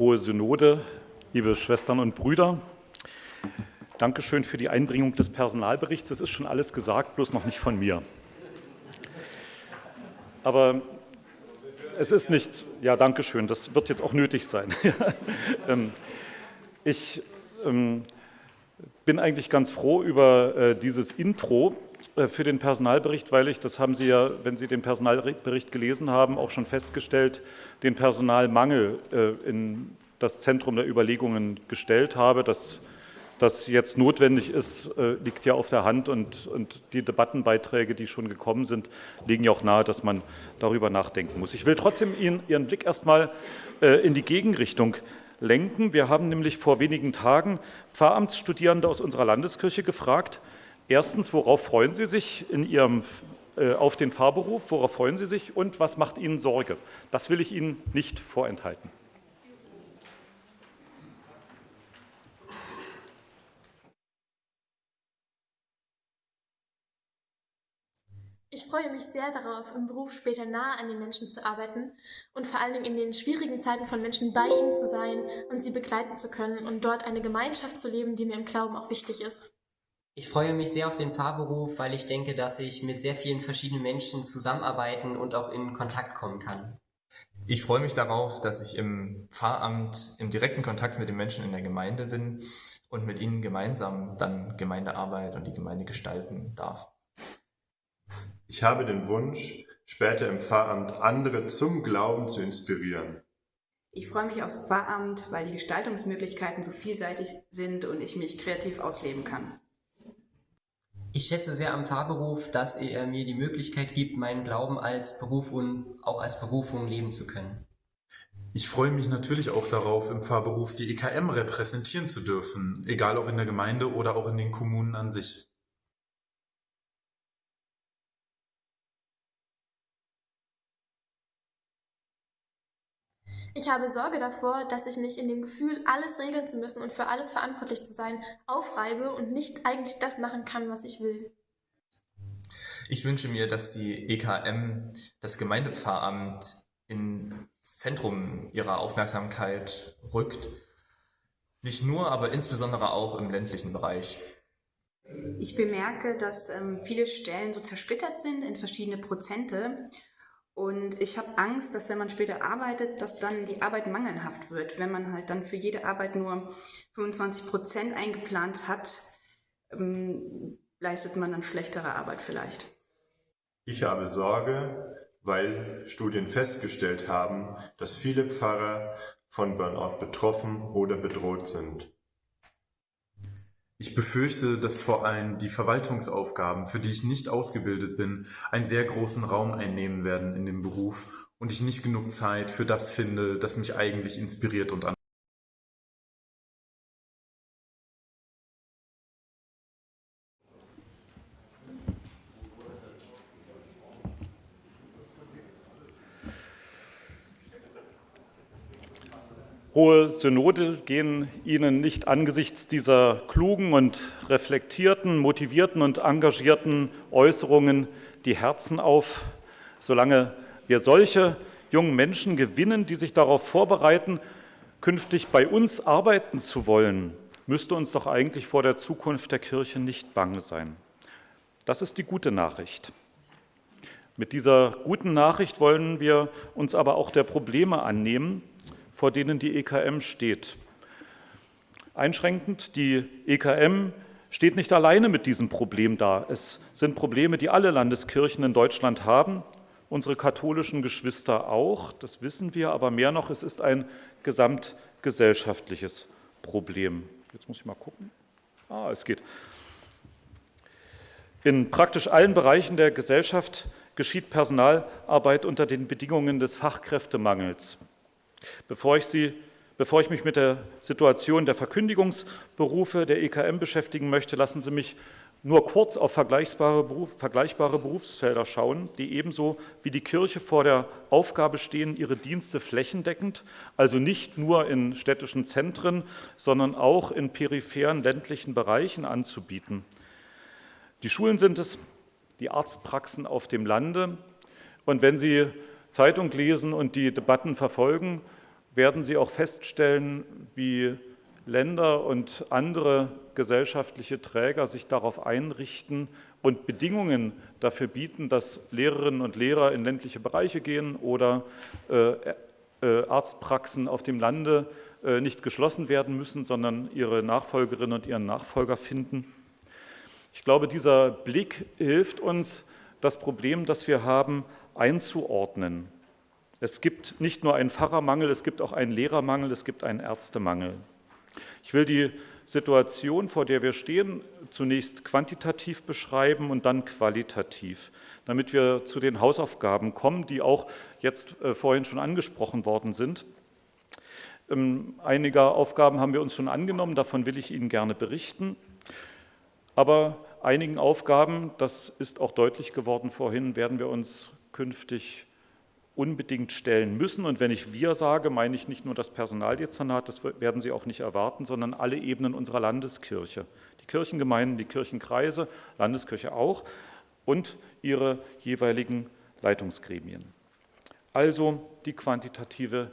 Hohe Synode, liebe Schwestern und Brüder, Dankeschön für die Einbringung des Personalberichts. Es ist schon alles gesagt, bloß noch nicht von mir. Aber es ist nicht, ja, Dankeschön, das wird jetzt auch nötig sein. Ähm, ich ähm, bin eigentlich ganz froh über äh, dieses Intro für den Personalbericht, weil ich, das haben Sie ja, wenn Sie den Personalbericht gelesen haben, auch schon festgestellt, den Personalmangel äh, in das Zentrum der Überlegungen gestellt habe. Das das jetzt notwendig ist, äh, liegt ja auf der Hand und, und, die Debattenbeiträge, die schon gekommen sind, legen ja auch nahe, dass man darüber nachdenken muss. Ich will trotzdem Ihnen Ihren Blick erstmal äh, in die Gegenrichtung lenken. Wir haben nämlich vor wenigen Tagen Pfarramtsstudierende aus unserer Landeskirche gefragt, erstens, worauf freuen Sie sich in Ihrem äh, auf den Fahrberuf, worauf freuen Sie sich und was macht Ihnen Sorge? Das will ich Ihnen nicht vorenthalten. Ich freue mich sehr darauf, im Beruf später nahe an den Menschen zu arbeiten und vor allen Dingen in den schwierigen Zeiten von Menschen bei ihnen zu sein und sie begleiten zu können und dort eine Gemeinschaft zu leben, die mir im Glauben auch wichtig ist. Ich freue mich sehr auf den Pfarrberuf, weil ich denke, dass ich mit sehr vielen verschiedenen Menschen zusammenarbeiten und auch in Kontakt kommen kann. Ich freue mich darauf, dass ich im Pfarramt im direkten Kontakt mit den Menschen in der Gemeinde bin und mit ihnen gemeinsam dann Gemeindearbeit und die Gemeinde gestalten darf. Ich habe den Wunsch, später im Pfarramt andere zum Glauben zu inspirieren. Ich freue mich aufs Pfarramt, weil die Gestaltungsmöglichkeiten so vielseitig sind und ich mich kreativ ausleben kann. Ich schätze sehr am Pfarrberuf, dass er mir die Möglichkeit gibt, meinen Glauben als Beruf und auch als Berufung leben zu können. Ich freue mich natürlich auch darauf, im Pfarrberuf die EKM repräsentieren zu dürfen, egal ob in der Gemeinde oder auch in den Kommunen an sich. Ich habe Sorge davor, dass ich mich in dem Gefühl, alles regeln zu müssen und für alles verantwortlich zu sein, aufreibe und nicht eigentlich das machen kann, was ich will. Ich wünsche mir, dass die EKM, das Gemeindepfarramt, ins Zentrum ihrer Aufmerksamkeit rückt. Nicht nur, aber insbesondere auch im ländlichen Bereich. Ich bemerke, dass ähm, viele Stellen so zersplittert sind in verschiedene Prozente und ich habe Angst, dass wenn man später arbeitet, dass dann die Arbeit mangelhaft wird. Wenn man halt dann für jede Arbeit nur 25 Prozent eingeplant hat, ähm, leistet man dann schlechtere Arbeit vielleicht. Ich habe Sorge, weil Studien festgestellt haben, dass viele Pfarrer von Burnout betroffen oder bedroht sind. Ich befürchte, dass vor allem die Verwaltungsaufgaben, für die ich nicht ausgebildet bin, einen sehr großen Raum einnehmen werden in dem Beruf und ich nicht genug Zeit für das finde, das mich eigentlich inspiriert und Hohe Synode gehen Ihnen nicht angesichts dieser klugen und reflektierten, motivierten und engagierten Äußerungen die Herzen auf, solange wir solche jungen Menschen gewinnen, die sich darauf vorbereiten, künftig bei uns arbeiten zu wollen, müsste uns doch eigentlich vor der Zukunft der Kirche nicht bange sein. Das ist die gute Nachricht. Mit dieser guten Nachricht wollen wir uns aber auch der Probleme annehmen, vor denen die EKM steht. Einschränkend, die EKM steht nicht alleine mit diesem Problem da. Es sind Probleme, die alle Landeskirchen in Deutschland haben, unsere katholischen Geschwister auch, das wissen wir, aber mehr noch, es ist ein gesamtgesellschaftliches Problem. Jetzt muss ich mal gucken. Ah, es geht. In praktisch allen Bereichen der Gesellschaft geschieht Personalarbeit unter den Bedingungen des Fachkräftemangels. Bevor ich, Sie, bevor ich mich mit der Situation der Verkündigungsberufe der EKM beschäftigen möchte, lassen Sie mich nur kurz auf vergleichbare, Beruf, vergleichbare Berufsfelder schauen, die ebenso wie die Kirche vor der Aufgabe stehen, ihre Dienste flächendeckend, also nicht nur in städtischen Zentren, sondern auch in peripheren ländlichen Bereichen anzubieten. Die Schulen sind es, die Arztpraxen auf dem Lande. Und wenn Sie Zeitung lesen und die Debatten verfolgen, werden Sie auch feststellen, wie Länder und andere gesellschaftliche Träger sich darauf einrichten und Bedingungen dafür bieten, dass Lehrerinnen und Lehrer in ländliche Bereiche gehen oder äh, äh, Arztpraxen auf dem Lande äh, nicht geschlossen werden müssen, sondern ihre Nachfolgerinnen und ihren Nachfolger finden. Ich glaube, dieser Blick hilft uns, das Problem, das wir haben, einzuordnen. Es gibt nicht nur einen Pfarrermangel, es gibt auch einen Lehrermangel, es gibt einen Ärztemangel. Ich will die Situation, vor der wir stehen, zunächst quantitativ beschreiben und dann qualitativ, damit wir zu den Hausaufgaben kommen, die auch jetzt äh, vorhin schon angesprochen worden sind. Ähm, einige Aufgaben haben wir uns schon angenommen, davon will ich Ihnen gerne berichten. Aber einigen Aufgaben, das ist auch deutlich geworden vorhin, werden wir uns künftig unbedingt stellen müssen. Und wenn ich wir sage, meine ich nicht nur das Personaldezernat, das werden Sie auch nicht erwarten, sondern alle Ebenen unserer Landeskirche. Die Kirchengemeinden, die Kirchenkreise, Landeskirche auch und ihre jeweiligen Leitungsgremien. Also die quantitative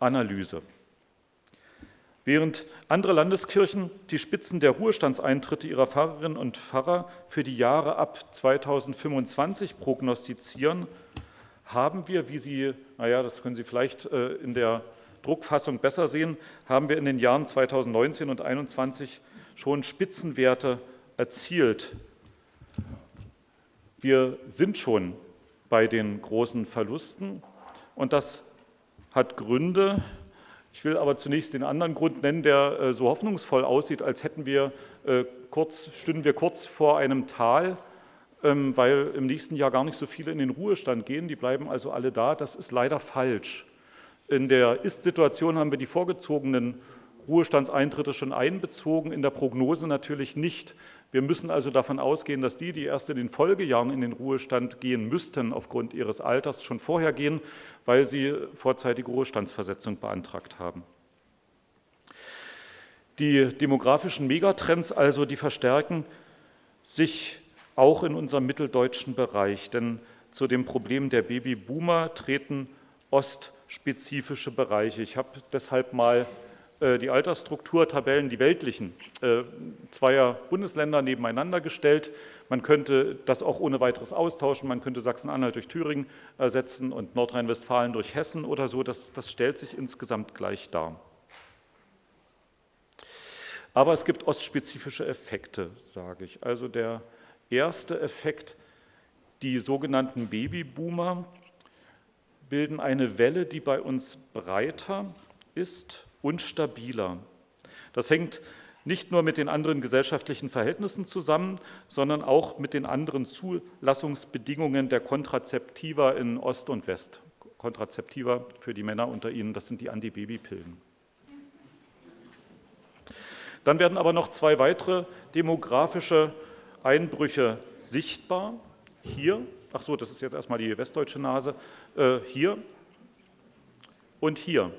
Analyse. Während andere Landeskirchen die Spitzen der Ruhestandseintritte ihrer Pfarrerinnen und Pfarrer für die Jahre ab 2025 prognostizieren, haben wir, wie Sie, naja, das können Sie vielleicht äh, in der Druckfassung besser sehen, haben wir in den Jahren 2019 und 2021 schon Spitzenwerte erzielt. Wir sind schon bei den großen Verlusten und das hat Gründe. Ich will aber zunächst den anderen Grund nennen, der äh, so hoffnungsvoll aussieht, als hätten wir äh, kurz, stünden wir kurz vor einem Tal ähm, weil im nächsten Jahr gar nicht so viele in den Ruhestand gehen. Die bleiben also alle da. Das ist leider falsch. In der Ist-Situation haben wir die vorgezogenen Ruhestandseintritte schon einbezogen, in der Prognose natürlich nicht. Wir müssen also davon ausgehen, dass die, die erst in den Folgejahren in den Ruhestand gehen müssten, aufgrund ihres Alters schon vorher gehen, weil sie vorzeitige Ruhestandsversetzung beantragt haben. Die demografischen Megatrends also, die verstärken sich auch in unserem mitteldeutschen Bereich. Denn zu dem Problem der Babyboomer treten ostspezifische Bereiche. Ich habe deshalb mal die Altersstrukturtabellen, die weltlichen, äh, zweier Bundesländer nebeneinander gestellt. Man könnte das auch ohne weiteres austauschen. Man könnte Sachsen-Anhalt durch Thüringen ersetzen und Nordrhein-Westfalen durch Hessen oder so. Das, das stellt sich insgesamt gleich dar. Aber es gibt ostspezifische Effekte, sage ich. Also der erste Effekt, die sogenannten Babyboomer bilden eine Welle, die bei uns breiter ist und stabiler. Das hängt nicht nur mit den anderen gesellschaftlichen Verhältnissen zusammen, sondern auch mit den anderen Zulassungsbedingungen der Kontrazeptiva in Ost und West. Kontrazeptiva für die Männer unter Ihnen, das sind die Antibabypillen. Dann werden aber noch zwei weitere demografische Einbrüche sichtbar. Hier, ach so, das ist jetzt erstmal die westdeutsche Nase, äh, hier und hier.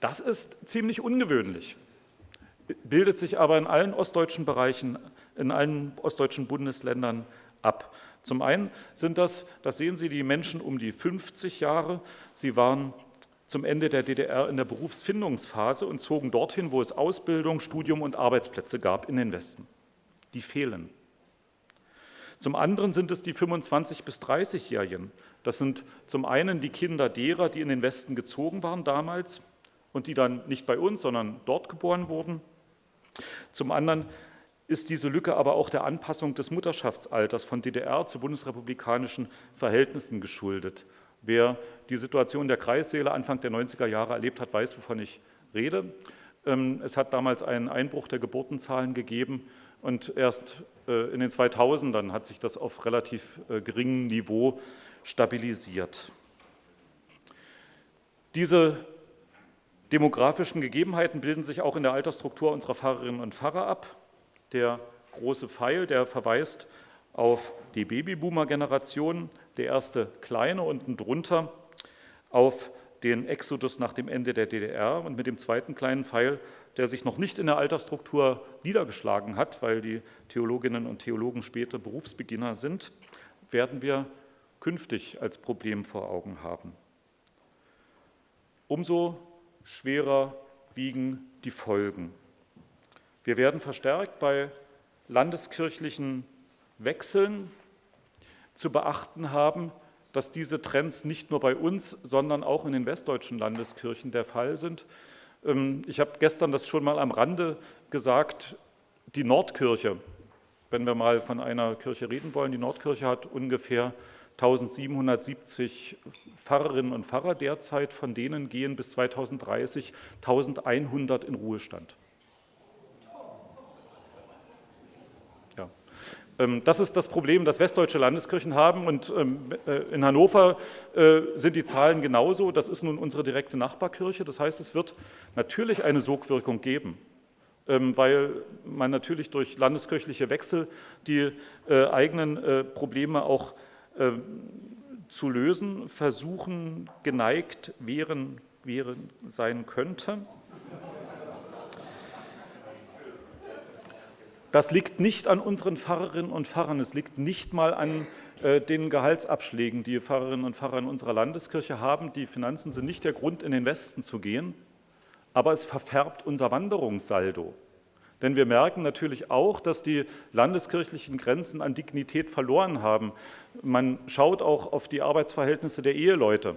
Das ist ziemlich ungewöhnlich, bildet sich aber in allen ostdeutschen Bereichen, in allen ostdeutschen Bundesländern ab. Zum einen sind das, das sehen Sie, die Menschen um die 50 Jahre. Sie waren zum Ende der DDR in der Berufsfindungsphase und zogen dorthin, wo es Ausbildung, Studium und Arbeitsplätze gab in den Westen die fehlen. Zum anderen sind es die 25- bis 30-Jährigen. Das sind zum einen die Kinder derer, die in den Westen gezogen waren damals und die dann nicht bei uns, sondern dort geboren wurden. Zum anderen ist diese Lücke aber auch der Anpassung des Mutterschaftsalters von DDR zu bundesrepublikanischen Verhältnissen geschuldet. Wer die Situation der Kreissäle Anfang der 90er Jahre erlebt hat, weiß, wovon ich rede. Ähm, es hat damals einen Einbruch der Geburtenzahlen gegeben und erst äh, in den 2000ern hat sich das auf relativ äh, geringem Niveau stabilisiert. Diese demografischen Gegebenheiten bilden sich auch in der Altersstruktur unserer Pfarrerinnen und Pfarrer ab. Der große Pfeil, der verweist auf die Babyboomer-Generation, der erste kleine unten drunter auf den Exodus nach dem Ende der DDR und mit dem zweiten kleinen Pfeil der sich noch nicht in der Altersstruktur niedergeschlagen hat, weil die Theologinnen und Theologen später Berufsbeginner sind, werden wir künftig als Problem vor Augen haben. Umso schwerer wiegen die Folgen. Wir werden verstärkt bei landeskirchlichen Wechseln zu beachten haben, dass diese Trends nicht nur bei uns, sondern auch in den westdeutschen Landeskirchen der Fall sind. Ähm, ich habe gestern das schon mal am Rande gesagt, die Nordkirche, wenn wir mal von einer Kirche reden wollen, die Nordkirche hat ungefähr 1770 Pfarrerinnen und Pfarrer derzeit, von denen gehen bis 2030 1100 in Ruhestand. Ähm, das ist das Problem, das westdeutsche Landeskirchen haben und ähm, äh, in Hannover äh, sind die Zahlen genauso. Das ist nun unsere direkte Nachbarkirche. Das heißt, es wird natürlich eine Sogwirkung geben, ähm, weil man natürlich durch landeskirchliche Wechsel die äh, eigenen Probleme auch zu lösen versuchen, geneigt wären, wären sein könnte. Das liegt nicht an unseren Pfarrerinnen und Pfarrern, es liegt nicht mal an äh, den Gehaltsabschlägen, die Pfarrerinnen und Pfarrer in unserer Landeskirche haben. Die Finanzen sind nicht der Grund, in den Westen zu gehen, aber es verfärbt unser Wanderungssaldo. Denn wir merken natürlich auch, dass die landeskirchlichen Grenzen an Dignität verloren haben. Man schaut auch auf die Arbeitsverhältnisse der Eheleute,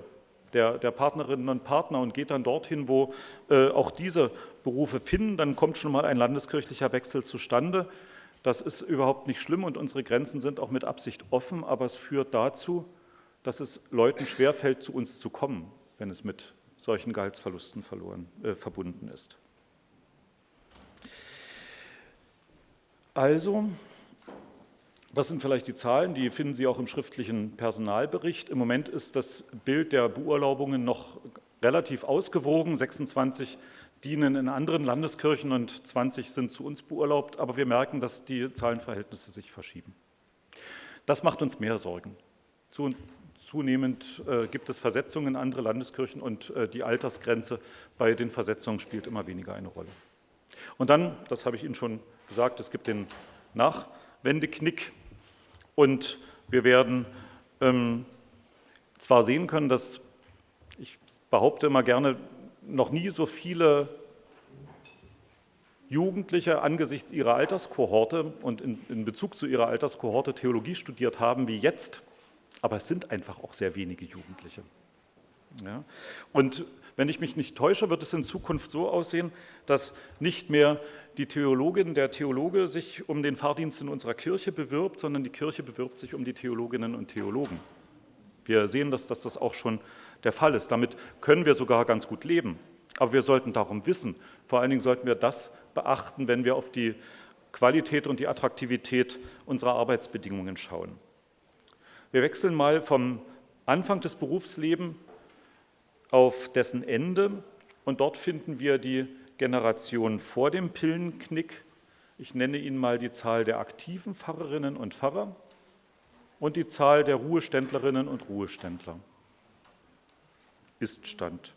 der, der Partnerinnen und Partner und geht dann dorthin, wo äh, auch diese Berufe finden, dann kommt schon mal ein landeskirchlicher Wechsel zustande. Das ist überhaupt nicht schlimm und unsere Grenzen sind auch mit Absicht offen, aber es führt dazu, dass es Leuten schwerfällt, zu uns zu kommen, wenn es mit solchen Gehaltsverlusten verloren, äh, verbunden ist. Also, das sind vielleicht die Zahlen, die finden Sie auch im schriftlichen Personalbericht. Im Moment ist das Bild der Beurlaubungen noch relativ ausgewogen. 26 dienen in anderen Landeskirchen und 20 sind zu uns beurlaubt, aber wir merken, dass die Zahlenverhältnisse sich verschieben. Das macht uns mehr Sorgen. Zunehmend äh, gibt es Versetzungen in andere Landeskirchen und äh, die Altersgrenze bei den Versetzungen spielt immer weniger eine Rolle. Und dann, das habe ich Ihnen schon gesagt, es gibt den Nachwendeknick und wir werden ähm, zwar sehen können, dass ich behaupte immer gerne, noch nie so viele Jugendliche angesichts ihrer Alterskohorte und in, in, Bezug zu ihrer Alterskohorte Theologie studiert haben wie jetzt, aber es sind einfach auch sehr wenige Jugendliche. Ja? Und wenn ich mich nicht täusche, wird es in Zukunft so aussehen, dass nicht mehr die Theologin, der Theologe sich um den Fahrdienst in unserer Kirche bewirbt, sondern die Kirche bewirbt sich um die Theologinnen und Theologen. Wir sehen, dass das auch schon der Fall ist. Damit können wir sogar ganz gut leben. Aber wir sollten darum wissen. Vor allen Dingen sollten wir das beachten, wenn wir auf die Qualität und die Attraktivität unserer Arbeitsbedingungen schauen. Wir wechseln mal vom Anfang des Berufslebens auf dessen Ende und dort finden wir die Generation vor dem Pillenknick. Ich nenne Ihnen mal die Zahl der aktiven Pfarrerinnen und Pfarrer und die Zahl der Ruheständlerinnen und Ruheständler. Ist-Stand.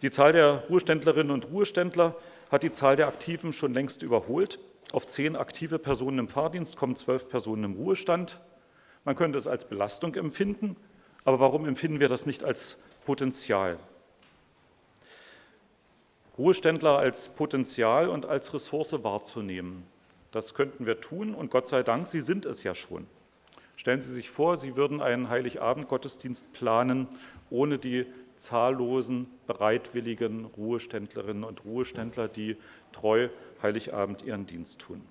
Die Zahl der Ruheständlerinnen und Ruheständler hat die Zahl der Aktiven schon längst überholt. Auf zehn aktive Personen im Fahrdienst kommen zwölf Personen im Ruhestand. Man könnte es als Belastung empfinden, aber warum empfinden wir das nicht als Potenzial? Ruheständler als Potenzial und als Ressource wahrzunehmen. Das könnten wir tun und Gott sei Dank, Sie sind es ja schon. Stellen Sie sich vor, Sie würden einen Heiligabend-Gottesdienst planen ohne die zahllosen, bereitwilligen Ruheständlerinnen und Ruheständler, die treu Heiligabend ihren Dienst tun.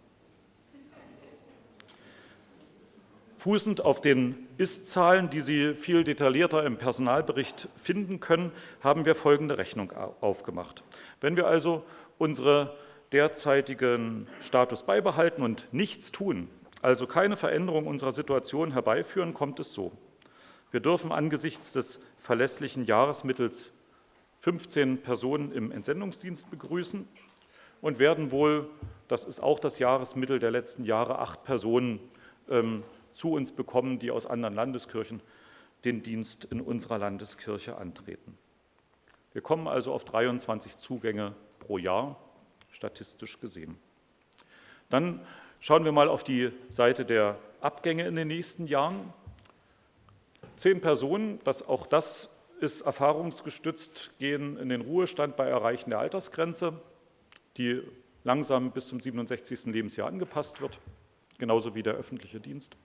Fußend auf den Ist-Zahlen, die Sie viel detaillierter im Personalbericht finden können, haben wir folgende Rechnung aufgemacht. Wenn wir also unsere derzeitigen Status beibehalten und nichts tun, also keine Veränderung unserer Situation herbeiführen, kommt es so. Wir dürfen angesichts des verlässlichen Jahresmittels 15 Personen im Entsendungsdienst begrüßen und werden wohl, das ist auch das Jahresmittel der letzten Jahre, acht Personen ähm, zu uns bekommen, die aus anderen Landeskirchen den Dienst in unserer Landeskirche antreten. Wir kommen also auf 23 Zugänge pro Jahr, statistisch gesehen. Dann schauen wir mal auf die Seite der Abgänge in den nächsten Jahren. Zehn Personen, das, auch das ist erfahrungsgestützt, gehen in den Ruhestand bei Erreichen der Altersgrenze, die langsam bis zum 67. Lebensjahr angepasst wird, genauso wie der öffentliche Dienst.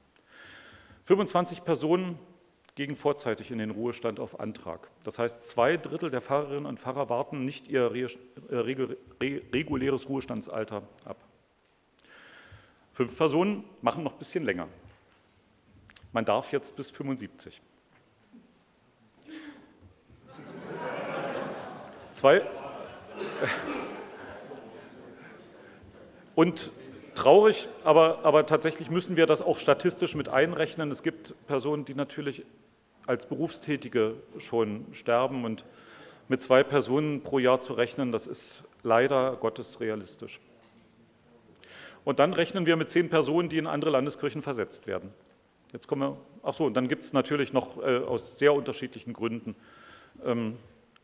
25 Personen gehen vorzeitig in den Ruhestand auf Antrag. Das heißt, zwei Drittel der Pfarrerinnen und Pfarrer warten nicht ihr reguläres Ruhestandsalter ab. Fünf Personen machen noch ein bisschen länger. Man darf jetzt bis 75. Zwei. Und traurig, aber, aber tatsächlich müssen wir das auch statistisch mit einrechnen. Es gibt Personen, die natürlich als Berufstätige schon sterben und mit zwei Personen pro Jahr zu rechnen, das ist leider Gottes realistisch. Und dann rechnen wir mit zehn Personen, die in andere Landeskirchen versetzt werden. Jetzt kommen wir, ach so, und dann gibt es natürlich noch äh, aus sehr unterschiedlichen Gründen ähm,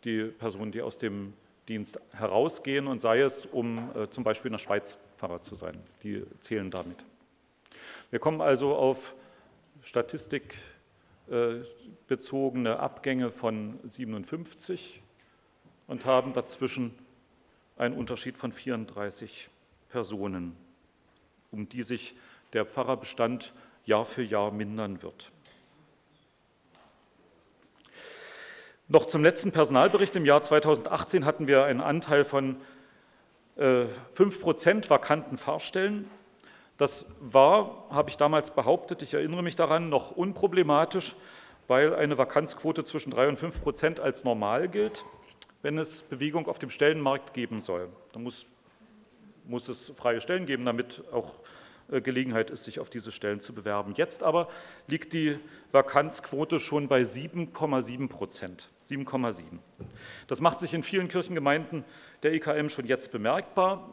die Personen, die aus dem Dienst herausgehen und sei es, um äh, zum Beispiel in der Schweiz Pfarrer zu sein. Die zählen damit. Wir kommen also auf statistikbezogene äh, Abgänge von 57 und haben dazwischen einen Unterschied von 34 Personen, um die sich der Pfarrerbestand Jahr für Jahr mindern wird. Noch zum letzten Personalbericht im Jahr 2018 hatten wir einen Anteil von 5 äh, Prozent vakanten Fahrstellen. Das war, habe ich damals behauptet, ich erinnere mich daran, noch unproblematisch, weil eine Vakanzquote zwischen 3 und 5 Prozent als normal gilt, wenn es Bewegung auf dem Stellenmarkt geben soll. Da muss, muss es freie Stellen geben, damit auch äh, Gelegenheit ist, sich auf diese Stellen zu bewerben. Jetzt aber liegt die Vakanzquote schon bei 7,7 Prozent. 7,7. Das macht sich in vielen Kirchengemeinden der EKM schon jetzt bemerkbar.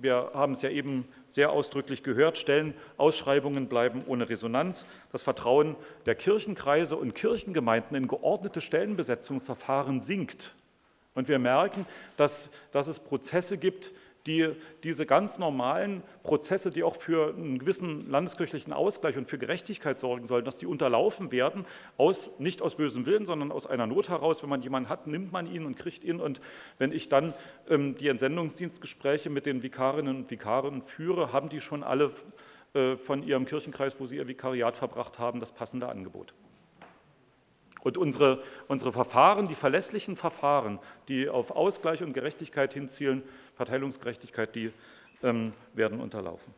Wir haben es ja eben sehr ausdrücklich gehört, Stellenausschreibungen bleiben ohne Resonanz. Das Vertrauen der Kirchenkreise und Kirchengemeinden in geordnete Stellenbesetzungsverfahren sinkt. Und wir merken, dass, dass es Prozesse gibt, die diese ganz normalen Prozesse, die auch für einen gewissen landeskirchlichen Ausgleich und für Gerechtigkeit sorgen sollen, dass die unterlaufen werden, aus, nicht aus bösem Willen, sondern aus einer Not heraus. Wenn man jemanden hat, nimmt man ihn und kriegt ihn. Und wenn ich dann ähm, die Entsendungsdienstgespräche mit den Vikarinnen und Vikaren führe, haben die schon alle äh, von ihrem Kirchenkreis, wo sie ihr Vikariat verbracht haben, das passende Angebot. Und unsere, unsere Verfahren, die verlässlichen Verfahren, die auf Ausgleich und Gerechtigkeit hinzielen, Verteilungsgerechtigkeit, die ähm, werden unterlaufen.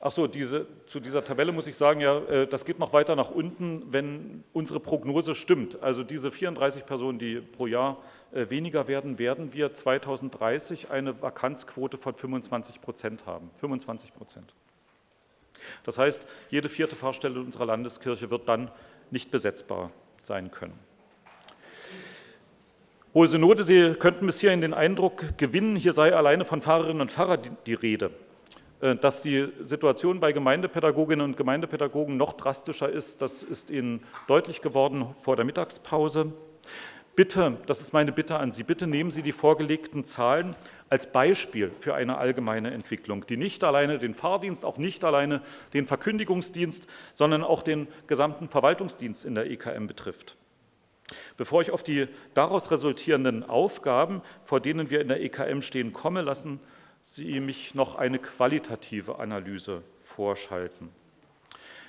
Ach so, diese, zu dieser Tabelle muss ich sagen, ja, äh, das geht noch weiter nach unten, wenn unsere Prognose stimmt. Also diese 34 Personen, die pro Jahr äh, weniger werden, werden wir 2030 eine Vakanzquote von 25 Prozent haben. 25 Prozent. Das heißt, jede vierte Fahrstelle unserer Landeskirche wird dann nicht besetzbar sein können. Hohe Synode, Sie könnten bis hierhin den Eindruck gewinnen, hier sei alleine von Pfarrerinnen und Pfarrern die, die Rede. Äh, dass die Situation bei Gemeindepädagoginnen und Gemeindepädagogen noch drastischer ist, das ist Ihnen deutlich geworden vor der Mittagspause. Bitte, das ist meine Bitte an Sie, bitte nehmen Sie die vorgelegten Zahlen als Beispiel für eine allgemeine Entwicklung, die nicht alleine den Fahrdienst, auch nicht alleine den Verkündigungsdienst, sondern auch den gesamten Verwaltungsdienst in der EKM betrifft. Bevor ich auf die daraus resultierenden Aufgaben, vor denen wir in der EKM stehen, komme, lassen Sie mich noch eine qualitative Analyse vorschalten.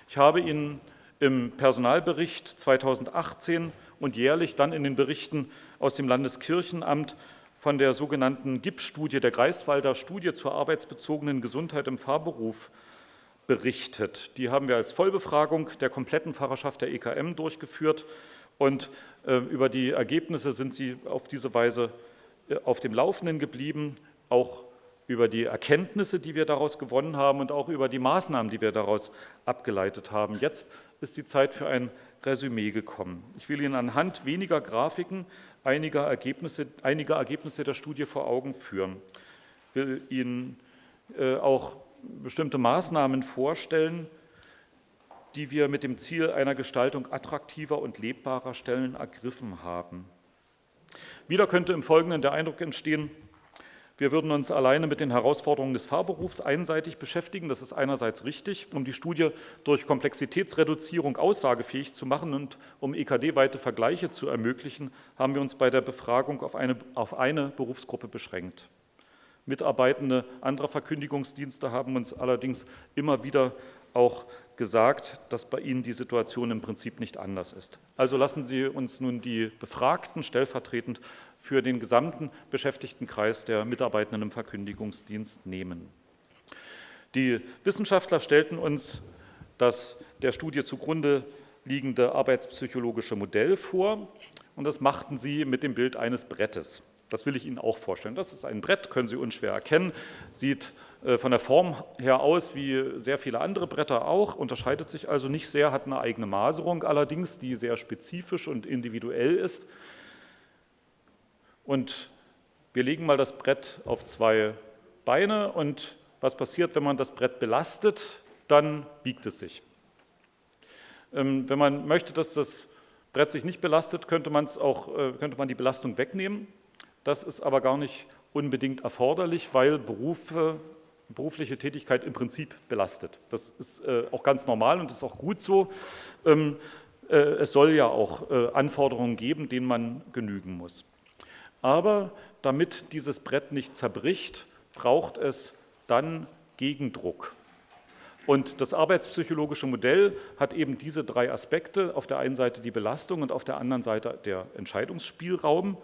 Ich habe Ihnen im Personalbericht 2018 und jährlich dann in den Berichten aus dem Landeskirchenamt von der sogenannten GIP-Studie, der Greifswalder Studie zur arbeitsbezogenen Gesundheit im Fahrberuf, berichtet. Die haben wir als Vollbefragung der kompletten Pfarrerschaft der EKM durchgeführt und äh, über die Ergebnisse sind Sie auf diese Weise äh, auf dem Laufenden geblieben, auch über die Erkenntnisse, die wir daraus gewonnen haben und auch über die Maßnahmen, die wir daraus abgeleitet haben. Jetzt ist die Zeit für ein Resümee gekommen. Ich will Ihnen anhand weniger Grafiken einige Ergebnisse, einige Ergebnisse der Studie vor Augen führen. Ich will Ihnen äh, auch bestimmte Maßnahmen vorstellen, die wir mit dem Ziel einer Gestaltung attraktiver und lebbarer Stellen ergriffen haben. Wieder könnte im Folgenden der Eindruck entstehen, Wir würden uns alleine mit den Herausforderungen des Fahrberufs einseitig beschäftigen. Das ist einerseits richtig, um die Studie durch Komplexitätsreduzierung aussagefähig zu machen und um EKD-weite Vergleiche zu ermöglichen, haben wir uns bei der Befragung auf eine, auf eine Berufsgruppe beschränkt. Mitarbeitende anderer Verkündigungsdienste haben uns allerdings immer wieder auch gesagt, dass bei Ihnen die Situation im Prinzip nicht anders ist. Also lassen Sie uns nun die Befragten stellvertretend für den gesamten Beschäftigtenkreis der Mitarbeitenden im Verkündigungsdienst nehmen. Die Wissenschaftler stellten uns das der Studie zugrunde liegende arbeitspsychologische Modell vor und das machten sie mit dem Bild eines Brettes. Das will ich Ihnen auch vorstellen. Das ist ein Brett, können Sie unschwer erkennen, sieht von der Form her aus wie sehr viele andere Bretter auch, unterscheidet sich also nicht sehr, hat eine eigene Maserung allerdings, die sehr spezifisch und individuell ist. Und wir legen mal das Brett auf zwei Beine und was passiert, wenn man das Brett belastet? Dann biegt es sich. Ähm, wenn man möchte, dass das Brett sich nicht belastet, könnte, auch, äh, könnte man die Belastung wegnehmen. Das ist aber gar nicht unbedingt erforderlich, weil Berufe, berufliche Tätigkeit im Prinzip belastet. Das ist äh, auch ganz normal und ist auch gut so. Ähm, äh, es soll ja auch äh, Anforderungen geben, denen man genügen muss. Aber damit dieses Brett nicht zerbricht, braucht es dann Gegendruck. Und das arbeitspsychologische Modell hat eben diese drei Aspekte. Auf der einen Seite die Belastung und auf der anderen Seite der Entscheidungsspielraum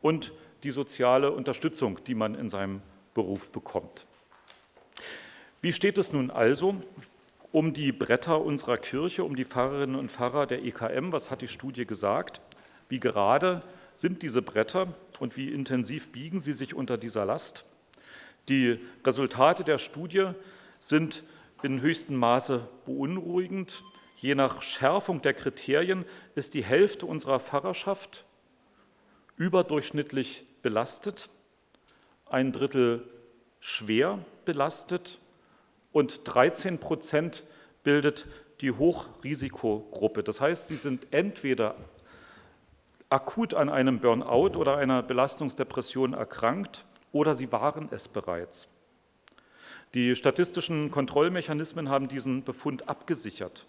und die soziale Unterstützung, die man in seinem Beruf bekommt. Wie steht es nun also um die Bretter unserer Kirche, um die Pfarrerinnen und Pfarrer der EKM? Was hat die Studie gesagt? Wie gerade sind diese Bretter und wie intensiv biegen sie sich unter dieser Last? Die Resultate der Studie sind in höchstem Maße beunruhigend. Je nach Schärfung der Kriterien ist die Hälfte unserer Pfarrerschaft überdurchschnittlich belastet, ein Drittel schwer belastet und 13 Prozent bildet die Hochrisikogruppe. Das heißt, sie sind entweder akut an einem Burnout oder einer Belastungsdepression erkrankt oder sie waren es bereits. Die statistischen Kontrollmechanismen haben diesen Befund abgesichert.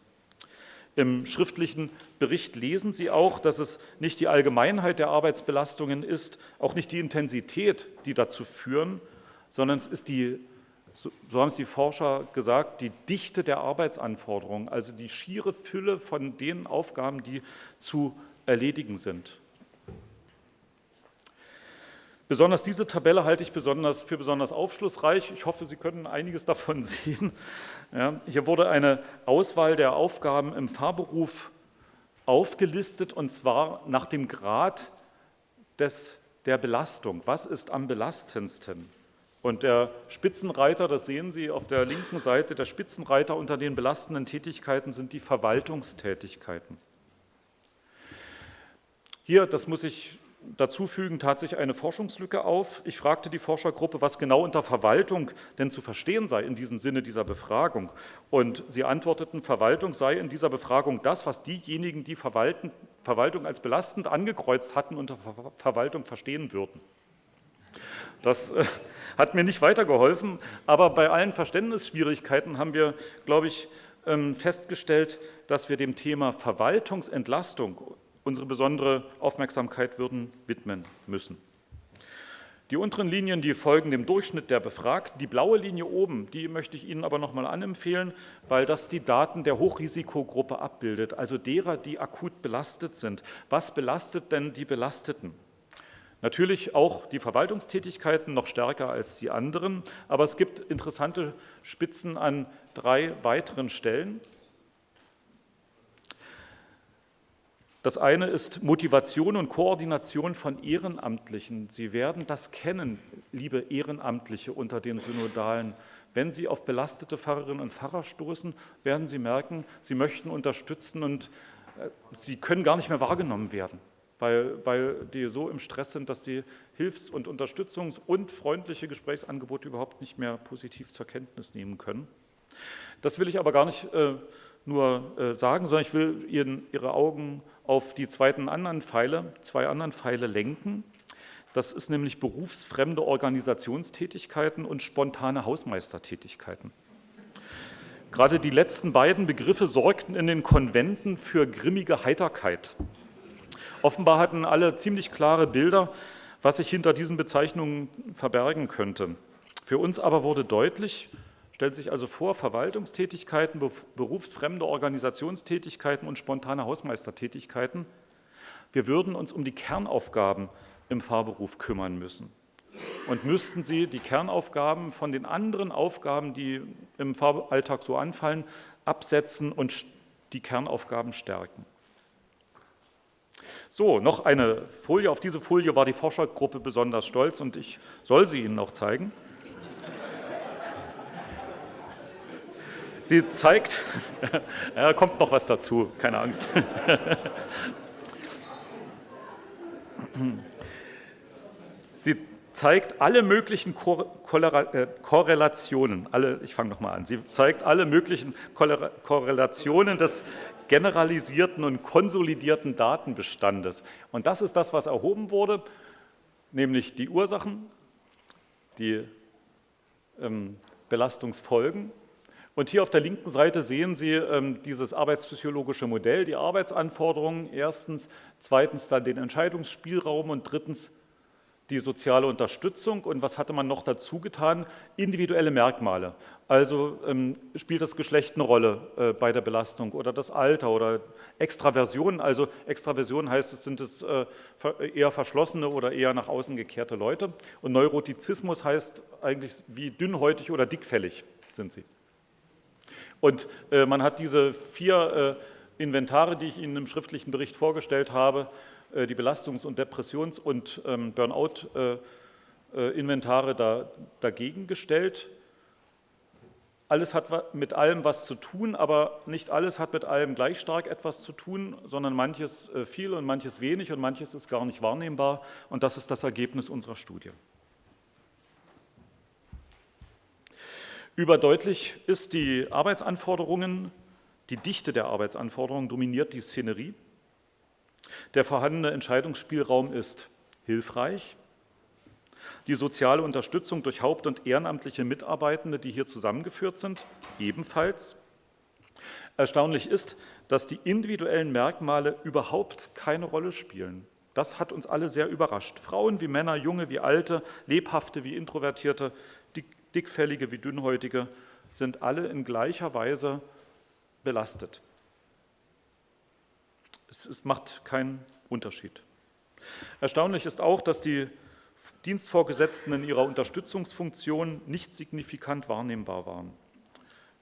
Im schriftlichen Bericht lesen Sie auch, dass es nicht die Allgemeinheit der Arbeitsbelastungen ist, auch nicht die Intensität, die dazu führen, sondern es ist die, so haben es die Forscher gesagt, die Dichte der Arbeitsanforderungen, also die schiere Fülle von den Aufgaben, die zu erledigen sind. Besonders diese Tabelle halte ich besonders für besonders aufschlussreich. Ich hoffe, Sie können einiges davon sehen. Ja, hier wurde eine Auswahl der Aufgaben im Fahrberuf aufgelistet, und zwar nach dem Grad des, der Belastung. Was ist am belastendsten? Und der Spitzenreiter, das sehen Sie auf der linken Seite, der Spitzenreiter unter den belastenden Tätigkeiten sind die Verwaltungstätigkeiten. Hier, das muss ich dazu fügen, tat sich eine Forschungslücke auf. Ich fragte die Forschergruppe, was genau unter Verwaltung denn zu verstehen sei in diesem Sinne dieser Befragung. Und sie antworteten, Verwaltung sei in dieser Befragung das, was diejenigen, die Verwalten, Verwaltung als belastend angekreuzt hatten, unter Verwaltung verstehen würden. Das äh, hat mir nicht weitergeholfen, aber bei allen Verständnisschwierigkeiten haben wir, glaube ich, ähm, festgestellt, dass wir dem Thema Verwaltungsentlastung unsere besondere Aufmerksamkeit würden widmen müssen. Die unteren Linien, die folgen dem Durchschnitt der Befragten. Die blaue Linie oben, die möchte ich Ihnen aber noch mal anempfehlen, weil das die Daten der Hochrisikogruppe abbildet, also derer, die akut belastet sind. Was belastet denn die Belasteten? Natürlich auch die Verwaltungstätigkeiten noch stärker als die anderen, aber es gibt interessante Spitzen an drei weiteren Stellen. Das eine ist Motivation und Koordination von Ehrenamtlichen. Sie werden das kennen, liebe Ehrenamtliche unter den Synodalen. Wenn Sie auf belastete Pfarrerinnen und Pfarrer stoßen, werden Sie merken, Sie möchten unterstützen und äh, Sie können gar nicht mehr wahrgenommen werden, weil, weil die so im Stress sind, dass die Hilfs- und Unterstützungs- und freundliche Gesprächsangebote überhaupt nicht mehr positiv zur Kenntnis nehmen können. Das will ich aber gar nicht äh, nur äh, sagen, sondern ich will Ihnen Ihre Augen auf die zweiten anderen Pfeile, zwei anderen Pfeile lenken. Das ist nämlich berufsfremde Organisationstätigkeiten und spontane Hausmeistertätigkeiten. Gerade die letzten beiden Begriffe sorgten in den Konventen für grimmige Heiterkeit. Offenbar hatten alle ziemlich klare Bilder, was sich hinter diesen Bezeichnungen verbergen könnte. Für uns aber wurde deutlich, stellt sich also vor, Verwaltungstätigkeiten, berufsfremde Organisationstätigkeiten und spontane Hausmeistertätigkeiten. Wir würden uns um die Kernaufgaben im Fahrberuf kümmern müssen und müssten sie die Kernaufgaben von den anderen Aufgaben, die im Fahralltag so anfallen, absetzen und die Kernaufgaben stärken. So, noch eine Folie. Auf diese Folie war die Forschergruppe besonders stolz und ich soll sie Ihnen noch zeigen. Sie zeigt, ja, kommt noch was dazu, keine Angst. Sie zeigt alle möglichen äh, Korrelationen, alle, ich fange nochmal an, sie zeigt alle möglichen Korrelationen des generalisierten und konsolidierten Datenbestandes. Und das ist das, was erhoben wurde, nämlich die Ursachen, die ähm, Belastungsfolgen. Und hier auf der linken Seite sehen Sie ähm, dieses arbeitspsychologische Modell, die Arbeitsanforderungen erstens, zweitens dann den Entscheidungsspielraum und drittens die soziale Unterstützung und was hatte man noch dazu getan? Individuelle Merkmale. Also ähm, spielt das Geschlecht eine Rolle äh, bei der Belastung oder das Alter oder Extraversionen. Also Extraversion heißt, es sind es äh, eher verschlossene oder eher nach außen gekehrte Leute. Und Neurotizismus heißt eigentlich, wie dünnhäutig oder dickfällig sind sie. Und äh, man hat diese vier äh, Inventare, die ich Ihnen im schriftlichen Bericht vorgestellt habe, die Belastungs- und Depressions- und ähm, Burnout-Inventare da, dagegen gestellt. Alles hat mit allem was zu tun, aber nicht alles hat mit allem gleich stark etwas zu tun, sondern manches viel und manches wenig und manches ist gar nicht wahrnehmbar. Und das ist das Ergebnis unserer Studie. Überdeutlich ist die Arbeitsanforderungen, die Dichte der Arbeitsanforderungen dominiert die Szenerie. Der vorhandene Entscheidungsspielraum ist hilfreich. Die soziale Unterstützung durch haupt- und ehrenamtliche Mitarbeitende, die hier zusammengeführt sind, ebenfalls. Erstaunlich ist, dass die individuellen Merkmale überhaupt keine Rolle spielen. Das hat uns alle sehr überrascht. Frauen wie Männer, Junge wie Alte, Lebhafte wie Introvertierte, Dickfällige wie Dünnhäutige sind alle in gleicher Weise belastet. Es, es macht keinen Unterschied. Erstaunlich ist auch, dass die Dienstvorgesetzten in ihrer Unterstützungsfunktion nicht signifikant wahrnehmbar waren.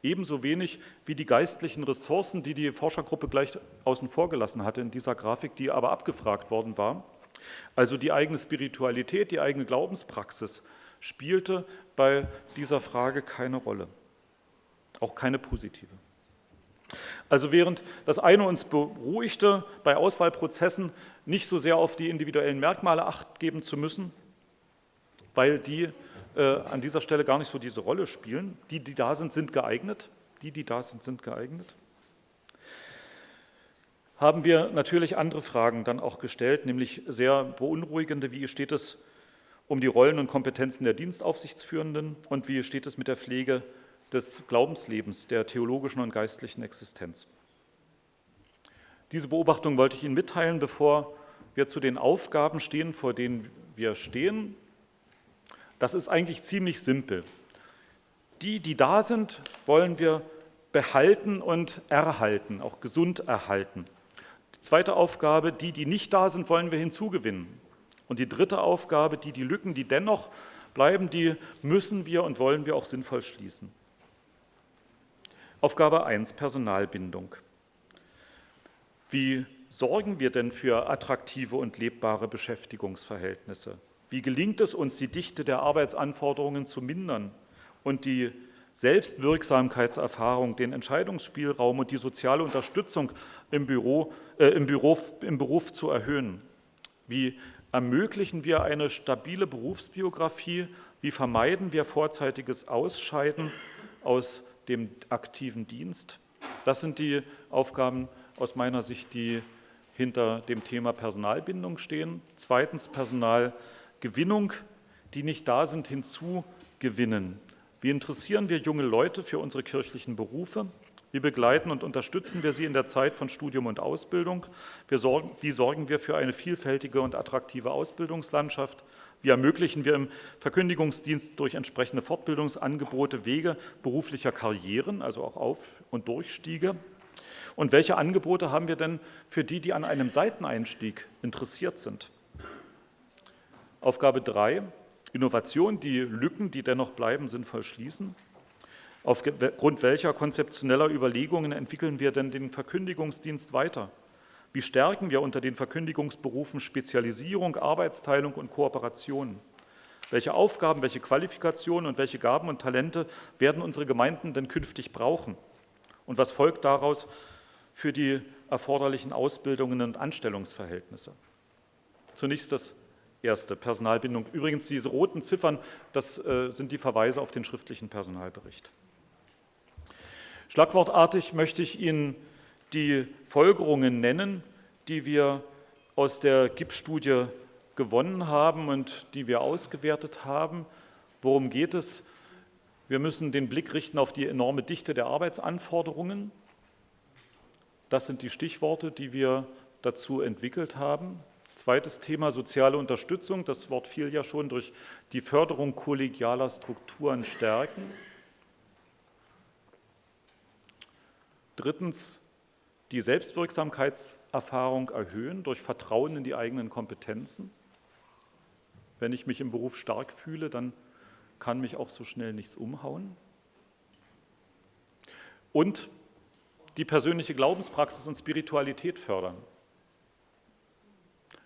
Ebenso wenig wie die geistlichen Ressourcen, die die Forschergruppe gleich außen vor gelassen hatte in dieser Grafik, die aber abgefragt worden war. Also die eigene Spiritualität, die eigene Glaubenspraxis spielte bei dieser Frage keine Rolle, auch keine positive. Also während das eine uns beruhigte, bei Auswahlprozessen nicht so sehr auf die individuellen Merkmale acht geben zu müssen, weil die äh, an dieser Stelle gar nicht so diese Rolle spielen. Die, die da sind, sind geeignet. Die, die da sind, sind geeignet. Haben wir natürlich andere Fragen dann auch gestellt, nämlich sehr beunruhigende, wie steht es um die Rollen und Kompetenzen der Dienstaufsichtsführenden und wie steht es mit der Pflege des Glaubenslebens, der theologischen und geistlichen Existenz. Diese Beobachtung wollte ich Ihnen mitteilen, bevor wir zu den Aufgaben stehen, vor denen wir stehen. Das ist eigentlich ziemlich simpel. Die, die da sind, wollen wir behalten und erhalten, auch gesund erhalten. Die zweite Aufgabe, die, die nicht da sind, wollen wir hinzugewinnen. Und die dritte Aufgabe, die, die Lücken, die dennoch bleiben, die müssen wir und wollen wir auch sinnvoll schließen. Aufgabe 1, Personalbindung. Wie sorgen wir denn für attraktive und lebbare Beschäftigungsverhältnisse? Wie gelingt es uns, die Dichte der Arbeitsanforderungen zu mindern und die Selbstwirksamkeitserfahrung, den Entscheidungsspielraum und die soziale Unterstützung im, Büro, äh, im, Büro, im Beruf zu erhöhen? Wie ermöglichen wir eine stabile Berufsbiografie? Wie vermeiden wir vorzeitiges Ausscheiden aus dem aktiven Dienst. Das sind die Aufgaben aus meiner Sicht, die hinter dem Thema Personalbindung stehen. Zweitens Personal Gewinnung, die nicht da sind, hinzugewinnen. Wie interessieren wir junge Leute für unsere kirchlichen Berufe? Wie begleiten und unterstützen wir sie in der Zeit von Studium und Ausbildung? Wie sorgen wir für eine vielfältige und attraktive Ausbildungslandschaft? Wie ermöglichen wir im Verkündigungsdienst durch entsprechende Fortbildungsangebote Wege beruflicher Karrieren, also auch Auf- und Durchstiege? Und welche Angebote haben wir denn für die, die an einem Seiteneinstieg interessiert sind? Aufgabe 3, Innovation, die Lücken, die dennoch bleiben, sinnvoll schließen. Aufgrund welcher konzeptioneller Überlegungen entwickeln wir denn den Verkündigungsdienst weiter? Wie stärken wir unter den Verkündigungsberufen Spezialisierung, Arbeitsteilung und Kooperation? Welche Aufgaben, welche Qualifikationen und welche Gaben und Talente werden unsere Gemeinden denn künftig brauchen? Und was folgt daraus für die erforderlichen Ausbildungen und Anstellungsverhältnisse? Zunächst das erste, Personalbindung. Übrigens, diese roten Ziffern, das äh, sind die Verweise auf den schriftlichen Personalbericht. Schlagwortartig möchte ich Ihnen die Folgerungen nennen, die wir aus der GIP-Studie gewonnen haben und die wir ausgewertet haben. Worum geht es? Wir müssen den Blick richten auf die enorme Dichte der Arbeitsanforderungen. Das sind die Stichworte, die wir dazu entwickelt haben. Zweites Thema soziale Unterstützung. Das Wort fiel ja schon durch die Förderung kollegialer Strukturen stärken. Drittens, die Selbstwirksamkeitserfahrung erhöhen durch Vertrauen in die eigenen Kompetenzen. Wenn ich mich im Beruf stark fühle, dann kann mich auch so schnell nichts umhauen. Und die persönliche Glaubenspraxis und Spiritualität fördern.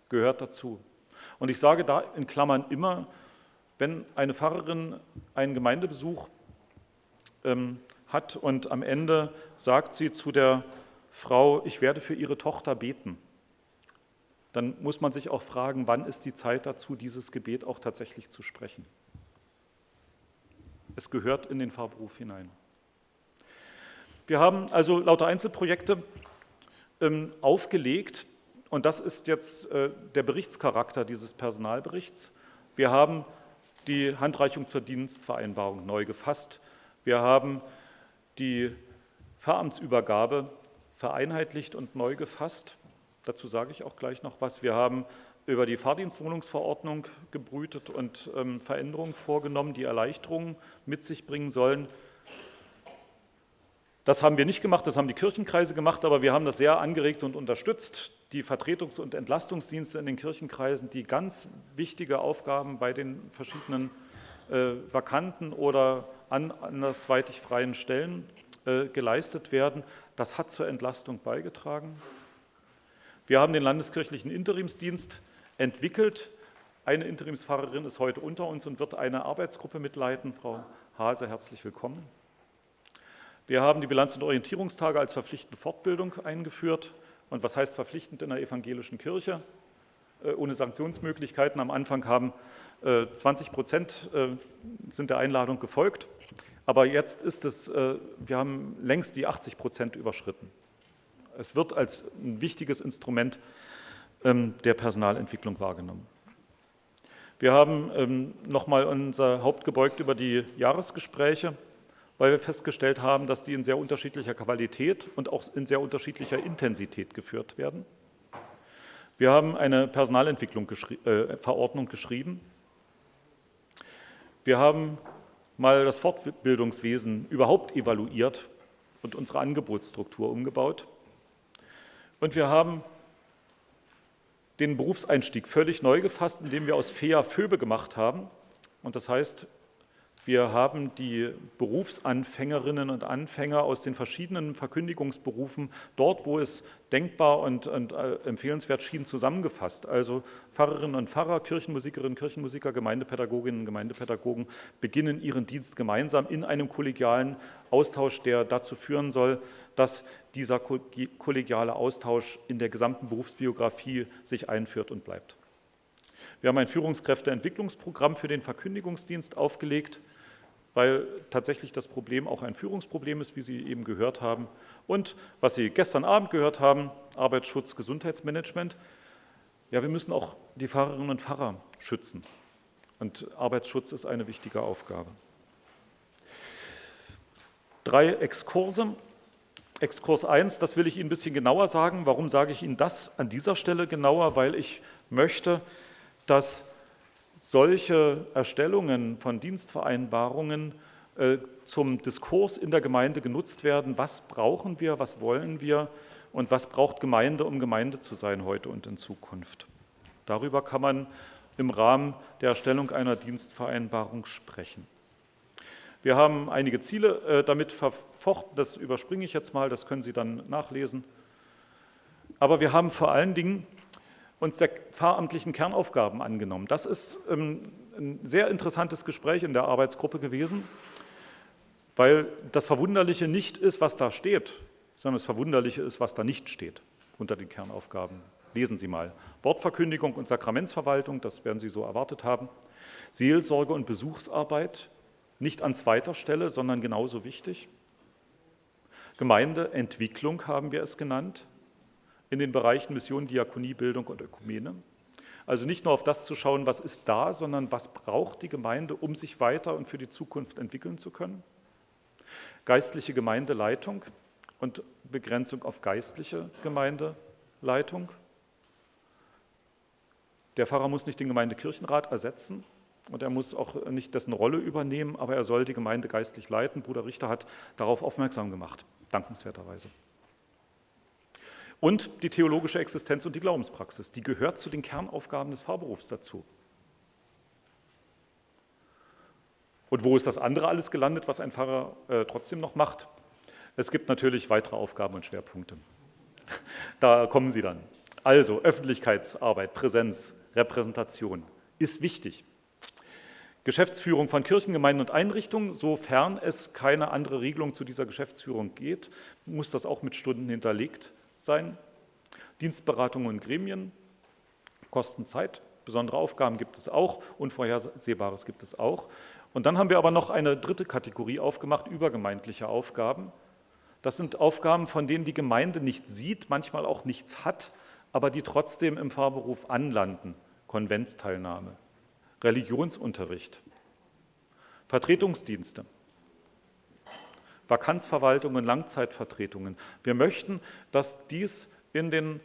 Gehört dazu. Und ich sage da in Klammern immer, wenn eine Pfarrerin einen Gemeindebesuch ähm, hat und am Ende sagt sie zu der Frau, ich werde für ihre Tochter beten, dann muss man sich auch fragen, wann ist die Zeit dazu, dieses Gebet auch tatsächlich zu sprechen. Es gehört in den Fahrberuf hinein. Wir haben also lauter Einzelprojekte ähm, aufgelegt und das ist jetzt äh, der Berichtscharakter dieses Personalberichts. Wir haben die Handreichung zur Dienstvereinbarung neu gefasst. Wir haben die Pfarramtsübergabe vereinheitlicht und neu gefasst. Dazu sage ich auch gleich noch was. Wir haben über die Fahrdienstwohnungsverordnung gebrütet und ähm, Veränderungen vorgenommen, die Erleichterungen mit sich bringen sollen. Das haben wir nicht gemacht, das haben die Kirchenkreise gemacht, aber wir haben das sehr angeregt und unterstützt. Die Vertretungs- und Entlastungsdienste in den Kirchenkreisen, die ganz wichtige Aufgaben bei den verschiedenen äh, vakanten oder andersweitig freien Stellen äh, geleistet werden. Das hat zur Entlastung beigetragen. Wir haben den landeskirchlichen Interimsdienst entwickelt. Eine Interimspfarrerin ist heute unter uns und wird eine Arbeitsgruppe mitleiten. Frau Hase, herzlich willkommen. Wir haben die Bilanz- und Orientierungstage als verpflichtende Fortbildung eingeführt. Und was heißt verpflichtend in der evangelischen Kirche? Äh, ohne Sanktionsmöglichkeiten. Am Anfang haben 20 äh, Prozent äh, sind der Einladung gefolgt. Aber jetzt ist es, wir haben längst die 80 Prozent überschritten. Es wird als ein wichtiges Instrument ähm, der Personalentwicklung wahrgenommen. Wir haben ähm, nochmal unser Haupt gebeugt über die Jahresgespräche, weil wir festgestellt haben, dass die in sehr unterschiedlicher Qualität und auch in sehr unterschiedlicher Intensität geführt werden. Wir haben eine Personalentwicklung geschri äh, Verordnung geschrieben. Wir haben mal das Fortbildungswesen überhaupt evaluiert und unsere Angebotsstruktur umgebaut. Und wir haben den Berufseinstieg völlig neu gefasst, indem wir aus FEA FÖBE gemacht haben. Und das heißt, wir haben die Berufsanfängerinnen und Anfänger aus den verschiedenen Verkündigungsberufen dort, wo es denkbar und, und äh, empfehlenswert schien, zusammengefasst. Also Pfarrerinnen und Pfarrer, Kirchenmusikerinnen, Kirchenmusiker, Gemeindepädagoginnen Gemeindepädagogen beginnen ihren Dienst gemeinsam in einem kollegialen Austausch, der dazu führen soll, dass dieser kollegiale Austausch in der gesamten Berufsbiografie sich einführt und bleibt. Wir haben ein Führungskräfteentwicklungsprogramm für den Verkündigungsdienst aufgelegt, weil tatsächlich das Problem auch ein Führungsproblem ist, wie Sie eben gehört haben. Und was Sie gestern Abend gehört haben, Arbeitsschutz, Gesundheitsmanagement. Ja, wir müssen auch die Fahrerinnen und Fahrer schützen. Und Arbeitsschutz ist eine wichtige Aufgabe. Drei Exkurse. Exkurs 1, das will ich Ihnen ein bisschen genauer sagen. Warum sage ich Ihnen das an dieser Stelle genauer? Weil ich möchte, dass solche Erstellungen von Dienstvereinbarungen äh, zum Diskurs in der Gemeinde genutzt werden. Was brauchen wir, was wollen wir und was braucht Gemeinde, um Gemeinde zu sein heute und in Zukunft? Darüber kann man im Rahmen der Erstellung einer Dienstvereinbarung sprechen. Wir haben einige Ziele äh, damit verfochten, das überspringe ich jetzt mal, das können Sie dann nachlesen. Aber wir haben vor allen Dingen uns der pfarramtlichen Kernaufgaben angenommen. Das ist ähm, ein sehr interessantes Gespräch in der Arbeitsgruppe gewesen, weil das Verwunderliche nicht ist, was da steht, sondern das Verwunderliche ist, was da nicht steht unter den Kernaufgaben. Lesen Sie mal. Wortverkündigung und Sakramentsverwaltung, das werden Sie so erwartet haben. Seelsorge und Besuchsarbeit, nicht an zweiter Stelle, sondern genauso wichtig. Gemeindeentwicklung haben wir es genannt, in den Bereichen Mission, Diakonie, Bildung und Ökumene. Also nicht nur auf das zu schauen, was ist da, sondern was braucht die Gemeinde, um sich weiter und für die Zukunft entwickeln zu können. Geistliche Gemeindeleitung und Begrenzung auf geistliche Gemeindeleitung. Der Pfarrer muss nicht den Gemeindekirchenrat ersetzen, und er muss auch nicht dessen Rolle übernehmen, aber er soll die Gemeinde geistlich leiten. Bruder Richter hat darauf aufmerksam gemacht, dankenswerterweise. Und die theologische Existenz und die Glaubenspraxis, die gehört zu den Kernaufgaben des Pfarrberufs dazu. Und wo ist das andere alles gelandet, was ein Pfarrer äh, trotzdem noch macht? Es gibt natürlich weitere Aufgaben und Schwerpunkte. Da kommen sie dann. Also Öffentlichkeitsarbeit, Präsenz, Repräsentation ist wichtig. Geschäftsführung von Kirchengemeinden und Einrichtungen, sofern es keine andere Regelung zu dieser Geschäftsführung geht, muss das auch mit Stunden hinterlegt sein. Dienstberatungen und Gremien, Kosten Zeit, besondere Aufgaben gibt es auch, Unvorhersehbares gibt es auch. Und dann haben wir aber noch eine dritte Kategorie aufgemacht, übergemeindliche Aufgaben. Das sind Aufgaben, von denen die Gemeinde nichts sieht, manchmal auch nichts hat, aber die trotzdem im Fahrberuf anlanden. Konventsteilnahme, Religionsunterricht, Vertretungsdienste, Vakanzverwaltungen, Langzeitvertretungen. Wir möchten, dass dies in den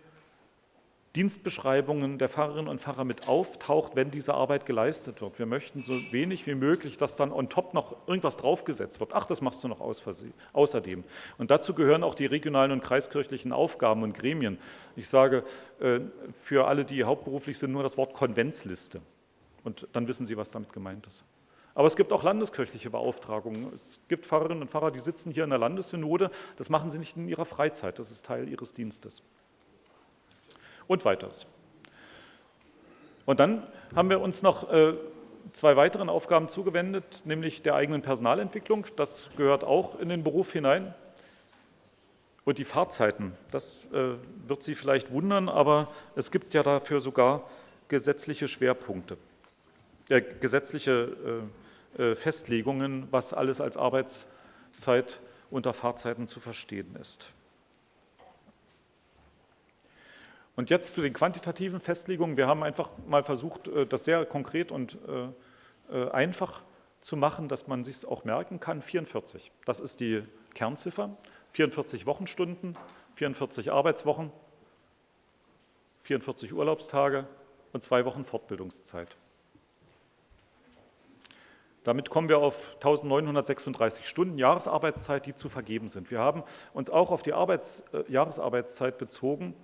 Dienstbeschreibungen der Pfarrerinnen und Pfarrer mit auftaucht, wenn diese Arbeit geleistet wird. Wir möchten so wenig wie möglich, dass dann on top noch irgendwas draufgesetzt wird. Ach, das machst du noch außerdem. Und dazu gehören auch die regionalen und kreiskirchlichen Aufgaben und Gremien. Ich sage äh, für alle, die hauptberuflich sind, nur das Wort Konventsliste. Und dann wissen Sie, was damit gemeint ist. Aber es gibt auch landeskirchliche Beauftragungen. Es gibt Pfarrerinnen und Pfarrer, die sitzen hier in der Landessynode. Das machen sie nicht in ihrer Freizeit, das ist Teil ihres Dienstes und weiteres. Und dann haben wir uns noch äh, zwei weiteren Aufgaben zugewendet, nämlich der eigenen Personalentwicklung. Das gehört auch in den Beruf hinein. Und die Fahrzeiten, das äh, wird Sie vielleicht wundern, aber es gibt ja dafür sogar gesetzliche Schwerpunkte, äh, gesetzliche äh, Festlegungen, was alles als Arbeitszeit unter Fahrzeiten zu verstehen ist. Und jetzt zu den quantitativen Festlegungen. Wir haben einfach mal versucht, äh, das sehr konkret und äh, äh, einfach zu machen, dass man sich es auch merken kann. 44, das ist die Kernziffer. 44 Wochenstunden, 44 Arbeitswochen, 44 Urlaubstage und zwei Wochen Fortbildungszeit. Damit kommen wir auf 1936 Stunden Jahresarbeitszeit, die zu vergeben sind. Wir haben uns auch auf die Arbeits, äh, Jahresarbeitszeit bezogen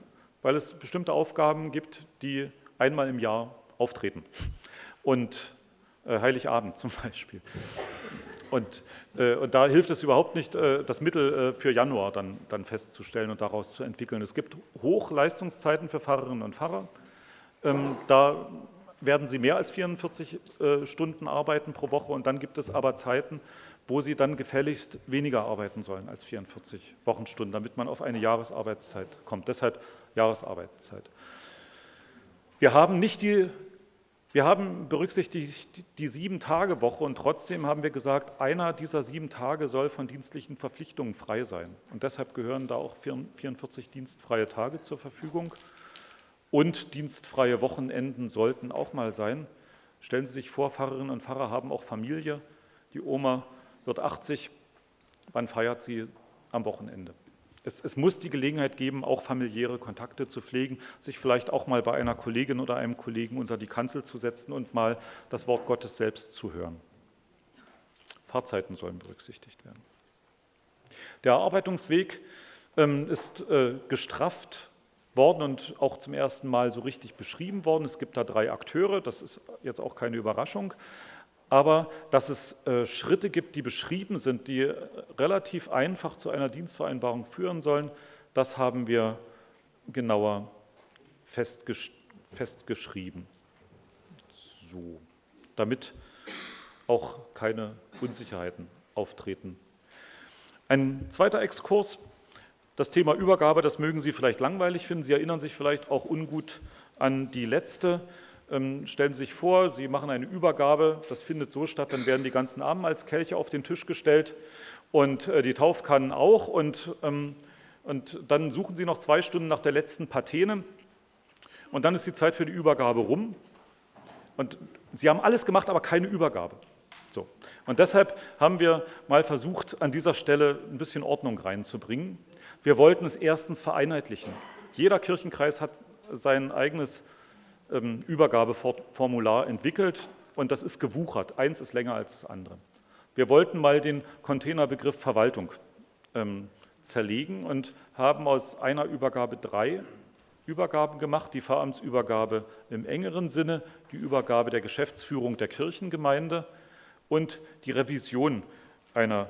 weil es bestimmte Aufgaben gibt, die einmal im Jahr auftreten. Und äh, Heiligabend zum Beispiel. Und, äh, und, da hilft es überhaupt nicht, äh, das Mittel äh, für Januar dann, dann, festzustellen und daraus zu entwickeln. Es gibt Hochleistungszeiten für Pfarrerinnen und Pfarrer. Ähm, da werden sie mehr als 44 äh, Stunden arbeiten pro Woche und dann gibt es aber Zeiten, wo sie dann gefälligst weniger arbeiten sollen als 44 Wochenstunden, damit man auf eine Jahresarbeitszeit kommt. Deshalb Jahresarbeitszeit. Wir haben nicht die, wir haben berücksichtigt die Sieben-Tage-Woche und trotzdem haben wir gesagt, einer dieser sieben Tage soll von dienstlichen Verpflichtungen frei sein. Und deshalb gehören da auch 44 dienstfreie Tage zur Verfügung. Und dienstfreie Wochenenden sollten auch mal sein. Stellen Sie sich vor, Pfarrerinnen und Pfarrer haben auch Familie. Die Oma wird 80. Wann feiert sie am Wochenende? Es, es, muss die Gelegenheit geben, auch familiäre Kontakte zu pflegen, sich vielleicht auch mal bei einer Kollegin oder einem Kollegen unter die Kanzel zu setzen und mal das Wort Gottes selbst zu hören. Fahrzeiten sollen berücksichtigt werden. Der Erarbeitungsweg ähm, ist äh, gestrafft worden und auch zum ersten Mal so richtig beschrieben worden. Es gibt da drei Akteure, das ist jetzt auch keine Überraschung. Aber dass es äh, Schritte gibt, die beschrieben sind, die relativ einfach zu einer Dienstvereinbarung führen sollen, das haben wir genauer festgesch festgeschrieben. So, damit auch keine Unsicherheiten auftreten. Ein zweiter Exkurs das Thema Übergabe, das mögen Sie vielleicht langweilig finden. Sie erinnern sich vielleicht auch ungut an die letzte. Ähm, stellen Sie sich vor, Sie machen eine Übergabe, das findet so statt, dann werden die ganzen Abendmahlskelche auf den Tisch gestellt und äh, die Taufkannen auch und, ähm, und dann suchen Sie noch zwei Stunden nach der letzten Patene und dann ist die Zeit für die Übergabe rum und Sie haben alles gemacht, aber keine Übergabe. So. Und deshalb haben wir mal versucht, an dieser Stelle ein bisschen Ordnung reinzubringen. Wir wollten es erstens vereinheitlichen. Jeder Kirchenkreis hat sein eigenes ähm, Übergabeformular entwickelt und das ist gewuchert. Eins ist länger als das andere. Wir wollten mal den Containerbegriff Verwaltung ähm, zerlegen und haben aus einer Übergabe drei Übergaben gemacht. Die Pfarramtsübergabe im engeren Sinne, die Übergabe der Geschäftsführung der Kirchengemeinde und die Revision einer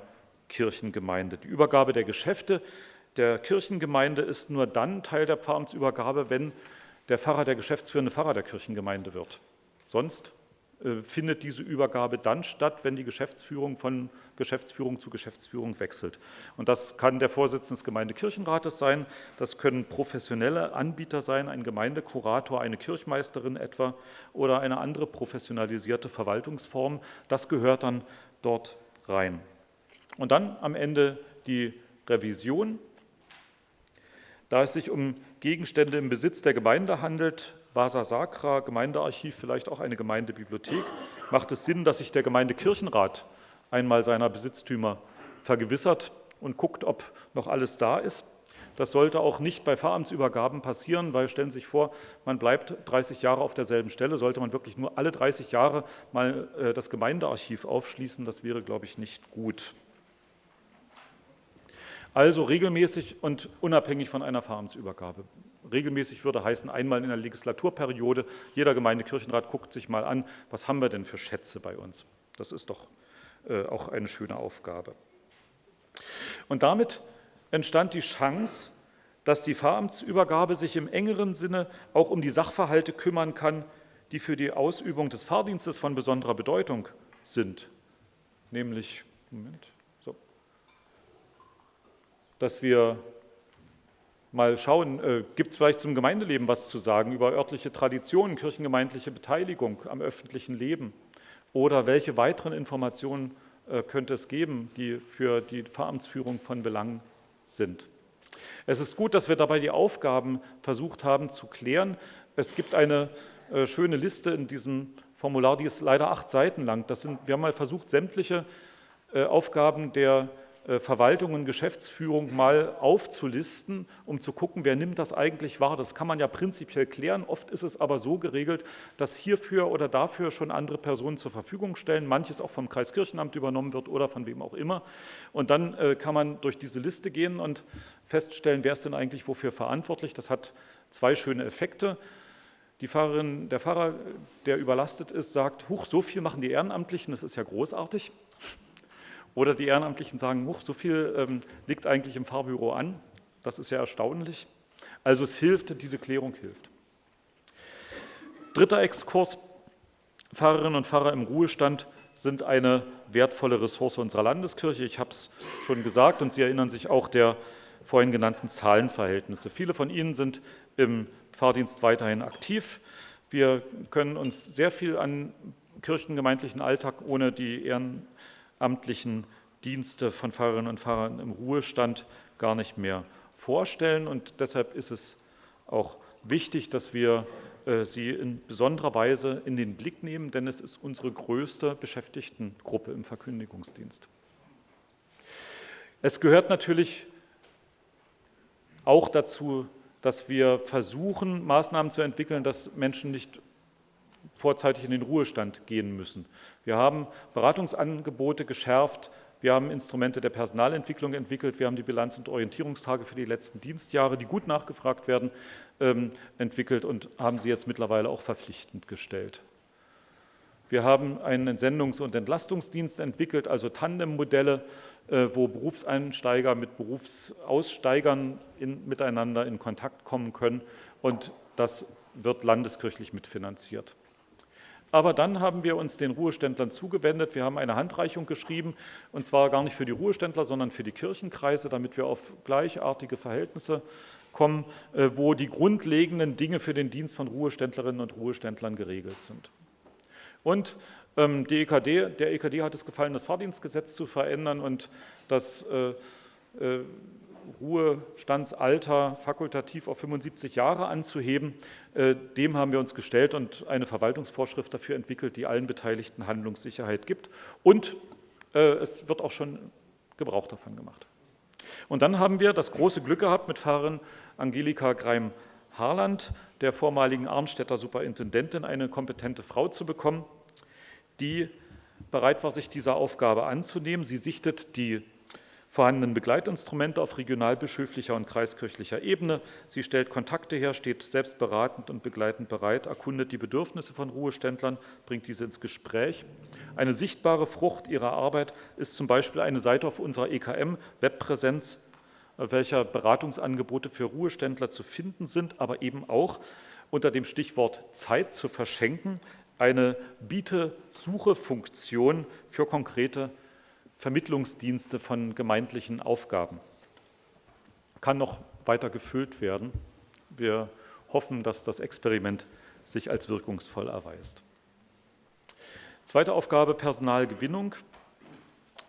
Kirchengemeinde. Die Übergabe der Geschäfte der Kirchengemeinde ist nur dann Teil der Pfarramtsübergabe, wenn der Pfarrer der geschäftsführende Pfarrer der Kirchengemeinde wird. Sonst äh, findet diese Übergabe dann statt, wenn die Geschäftsführung von Geschäftsführung zu Geschäftsführung wechselt. Und das kann der Vorsitzende des Gemeindekirchenrates sein, das können professionelle Anbieter sein, ein Gemeindekurator, eine Kirchmeisterin etwa oder eine andere professionalisierte Verwaltungsform. Das gehört dann dort rein. Und dann am Ende die Revision da es sich um Gegenstände im Besitz der Gemeinde handelt, Vasa Sacra, Gemeindearchiv, vielleicht auch eine Gemeindebibliothek, macht es Sinn, dass sich der Gemeindekirchenrat einmal seiner Besitztümer vergewissert und guckt, ob noch alles da ist. Das sollte auch nicht bei Pfarramtsübergaben passieren, weil stellen Sie sich vor, man bleibt 30 Jahre auf derselben Stelle, sollte man wirklich nur alle 30 Jahre mal äh, das Gemeindearchiv aufschließen, das wäre, glaube ich, nicht gut. Also regelmäßig und unabhängig von einer Pfarramtsübergabe. Regelmäßig würde heißen, einmal in der Legislaturperiode, jeder Gemeindekirchenrat guckt sich mal an, was haben wir denn für Schätze bei uns. Das ist doch äh, auch eine schöne Aufgabe. Und damit entstand die Chance, dass die Pfarramtsübergabe sich im engeren Sinne auch um die Sachverhalte kümmern kann, die für die Ausübung des Fahrdienstes von besonderer Bedeutung sind. Nämlich, Moment, dass wir mal schauen, äh, gibt es vielleicht zum Gemeindeleben was zu sagen über örtliche Traditionen, kirchengemeindliche Beteiligung am öffentlichen Leben oder welche weiteren Informationen äh, könnte es geben, die für die Pfarramtsführung von Belang sind. Es ist gut, dass wir dabei die Aufgaben versucht haben zu klären. Es gibt eine äh, schöne Liste in diesem Formular, die ist leider acht Seiten lang. Das sind, wir haben mal versucht, sämtliche äh, Aufgaben der Verwaltung und Geschäftsführung mal aufzulisten, um zu gucken, wer nimmt das eigentlich wahr. Das kann man ja prinzipiell klären. Oft ist es aber so geregelt, dass hierfür oder dafür schon andere Personen zur Verfügung stellen, manches auch vom Kreiskirchenamt übernommen wird oder von wem auch immer. Und dann äh, kann man durch diese Liste gehen und feststellen, wer ist denn eigentlich wofür verantwortlich. Das hat zwei schöne Effekte. Die Pfarrerin, der Pfarrer, der überlastet ist, sagt, huch, so viel machen die Ehrenamtlichen, das ist ja großartig. Oder die Ehrenamtlichen sagen, huch, so viel ähm, liegt eigentlich im Fahrbüro an. Das ist ja erstaunlich. Also es hilft, diese Klärung hilft. Dritter Exkurs. Pfarrerinnen und Pfarrer im Ruhestand sind eine wertvolle Ressource unserer Landeskirche. Ich habe es schon gesagt und Sie erinnern sich auch der vorhin genannten Zahlenverhältnisse. Viele von Ihnen sind im Pfarrdienst weiterhin aktiv. Wir können uns sehr viel an kirchengemeindlichen Alltag ohne die Ehren amtlichen Dienste von Pfarrerinnen und Pfarrern im Ruhestand gar nicht mehr vorstellen. Und deshalb ist es auch wichtig, dass wir äh, sie in besonderer Weise in den Blick nehmen, denn es ist unsere größte Beschäftigtengruppe im Verkündigungsdienst. Es gehört natürlich auch dazu, dass wir versuchen, Maßnahmen zu entwickeln, dass Menschen nicht vorzeitig in den Ruhestand gehen müssen. Wir haben Beratungsangebote geschärft, wir haben Instrumente der Personalentwicklung entwickelt, wir haben die Bilanz- und Orientierungstage für die letzten Dienstjahre, die gut nachgefragt werden, ähm, entwickelt und haben sie jetzt mittlerweile auch verpflichtend gestellt. Wir haben einen Entsendungs- und Entlastungsdienst entwickelt, also Tandemmodelle, äh, wo Berufseinsteiger mit Berufsaussteigern in, miteinander in Kontakt kommen können und das wird landeskirchlich mitfinanziert. Aber dann haben wir uns den Ruheständlern zugewendet. Wir haben eine Handreichung geschrieben, und zwar gar nicht für die Ruheständler, sondern für die Kirchenkreise, damit wir auf gleichartige Verhältnisse kommen, äh, wo die grundlegenden Dinge für den Dienst von Ruheständlerinnen und Ruheständlern geregelt sind. Und ähm, die EKD, der EKD hat es gefallen, das Fahrdienstgesetz zu verändern und das äh, äh, Ruhestandsalter fakultativ auf 75 Jahre anzuheben. Äh, dem haben wir uns gestellt und eine Verwaltungsvorschrift dafür entwickelt, die allen Beteiligten Handlungssicherheit gibt. Und äh, es wird auch schon Gebrauch davon gemacht. Und dann haben wir das große Glück gehabt, mit Pfarrerin Angelika Greim-Harland, der vormaligen Arnstädter Superintendentin, eine kompetente Frau zu bekommen, die bereit war, sich dieser Aufgabe anzunehmen. Sie sichtet die vorhandenen Begleitinstrumente auf regionalbischöflicher und kreiskirchlicher Ebene. Sie stellt Kontakte her, steht selbst beratend und begleitend bereit, erkundet die Bedürfnisse von Ruheständlern, bringt diese ins Gespräch. Eine sichtbare Frucht ihrer Arbeit ist zum Beispiel eine Seite auf unserer EKM-Webpräsenz, auf welcher Beratungsangebote für Ruheständler zu finden sind, aber eben auch unter dem Stichwort Zeit zu verschenken, eine Biete-Suche-Funktion für konkrete Vermittlungsdienste von gemeindlichen Aufgaben. Kann noch weiter gefüllt werden. Wir hoffen, dass das Experiment sich als wirkungsvoll erweist. Zweite Aufgabe, Personalgewinnung.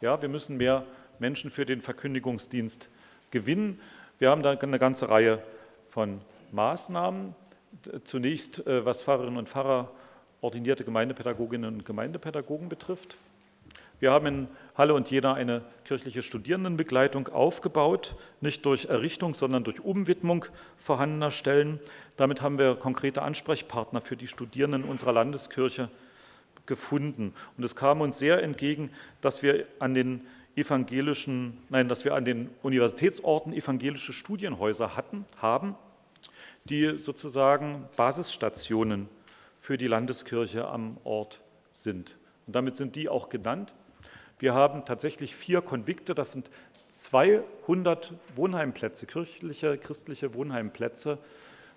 Ja, wir müssen mehr Menschen für den Verkündigungsdienst gewinnen. Wir haben da eine ganze Reihe von Maßnahmen. Zunächst, äh, was Pfarrerinnen und Pfarrer, ordinierte Gemeindepädagoginnen und Gemeindepädagogen betrifft. Wir haben in Halle und Jena eine kirchliche Studierendenbegleitung aufgebaut, nicht durch Errichtung, sondern durch Umwidmung vorhandener Stellen. Damit haben wir konkrete Ansprechpartner für die Studierenden unserer Landeskirche gefunden. Und es kam uns sehr entgegen, dass wir an den evangelischen, nein, dass wir an den Universitätsorten evangelische Studienhäuser hatten, haben, die sozusagen Basisstationen für die Landeskirche am Ort sind. Und damit sind die auch genannt. Wir haben tatsächlich vier Konvikte, das sind 200 Wohnheimplätze, kirchliche, christliche Wohnheimplätze.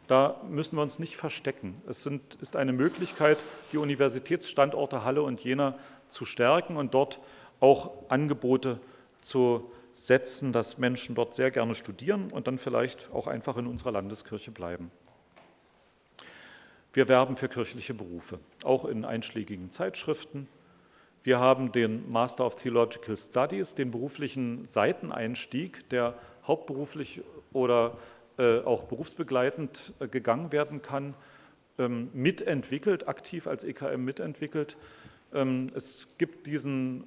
Da müssen wir uns nicht verstecken. Es sind, ist eine Möglichkeit, die Universitätsstandorte Halle und Jena zu stärken und dort auch Angebote zu setzen, dass Menschen dort sehr gerne studieren und dann vielleicht auch einfach in unserer Landeskirche bleiben. Wir werben für kirchliche Berufe, auch in einschlägigen Zeitschriften. Wir haben den Master of Theological Studies, den beruflichen Seiteneinstieg, der hauptberuflich oder äh, auch berufsbegleitend äh, gegangen werden kann, ähm, mitentwickelt, aktiv als EKM mitentwickelt. Ähm, es gibt diesen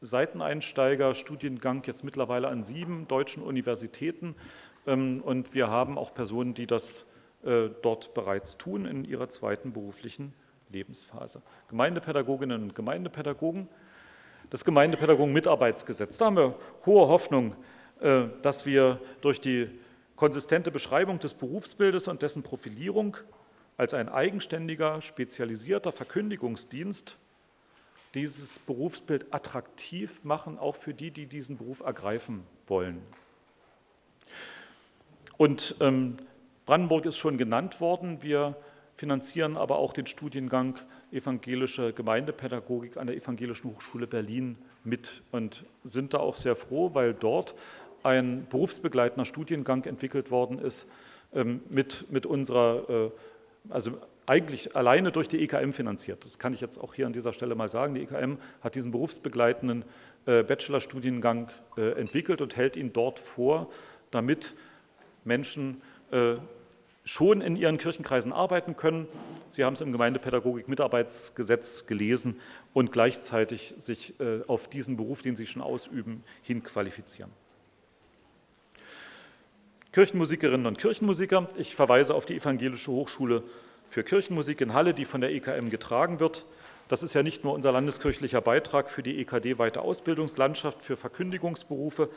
Seiteneinsteiger-Studiengang jetzt mittlerweile an sieben deutschen Universitäten ähm, und wir haben auch Personen, die das äh, dort bereits tun in ihrer zweiten beruflichen Lebensphase. Gemeindepädagoginnen und Gemeindepädagogen, das Gemeindepädagogen-Mitarbeitsgesetz. Da haben wir hohe Hoffnung, äh, dass wir durch die konsistente Beschreibung des Berufsbildes und dessen Profilierung als ein eigenständiger, spezialisierter Verkündigungsdienst dieses Berufsbild attraktiv machen, auch für die, die diesen Beruf ergreifen wollen. Und ähm, Brandenburg ist schon genannt worden. Wir finanzieren aber auch den Studiengang Evangelische Gemeindepädagogik an der Evangelischen Hochschule Berlin mit und sind da auch sehr froh, weil dort ein berufsbegleitender Studiengang entwickelt worden ist ähm, mit, mit unserer, äh, also eigentlich alleine durch die EKM finanziert. Das kann ich jetzt auch hier an dieser Stelle mal sagen. Die EKM hat diesen berufsbegleitenden äh, Bachelorstudiengang äh, entwickelt und hält ihn dort vor, damit Menschen schon in ihren Kirchenkreisen arbeiten können. Sie haben es im Gemeindepädagogik-Mitarbeitsgesetz gelesen und gleichzeitig sich äh, auf diesen Beruf, den sie schon ausüben, hinqualifizieren. Kirchenmusikerinnen und Kirchenmusiker. Ich verweise auf die Evangelische Hochschule für Kirchenmusik in Halle, die von der EKM getragen wird. Das ist ja nicht nur unser landeskirchlicher Beitrag für die EKD-weite Ausbildungslandschaft für Verkündigungsberufe,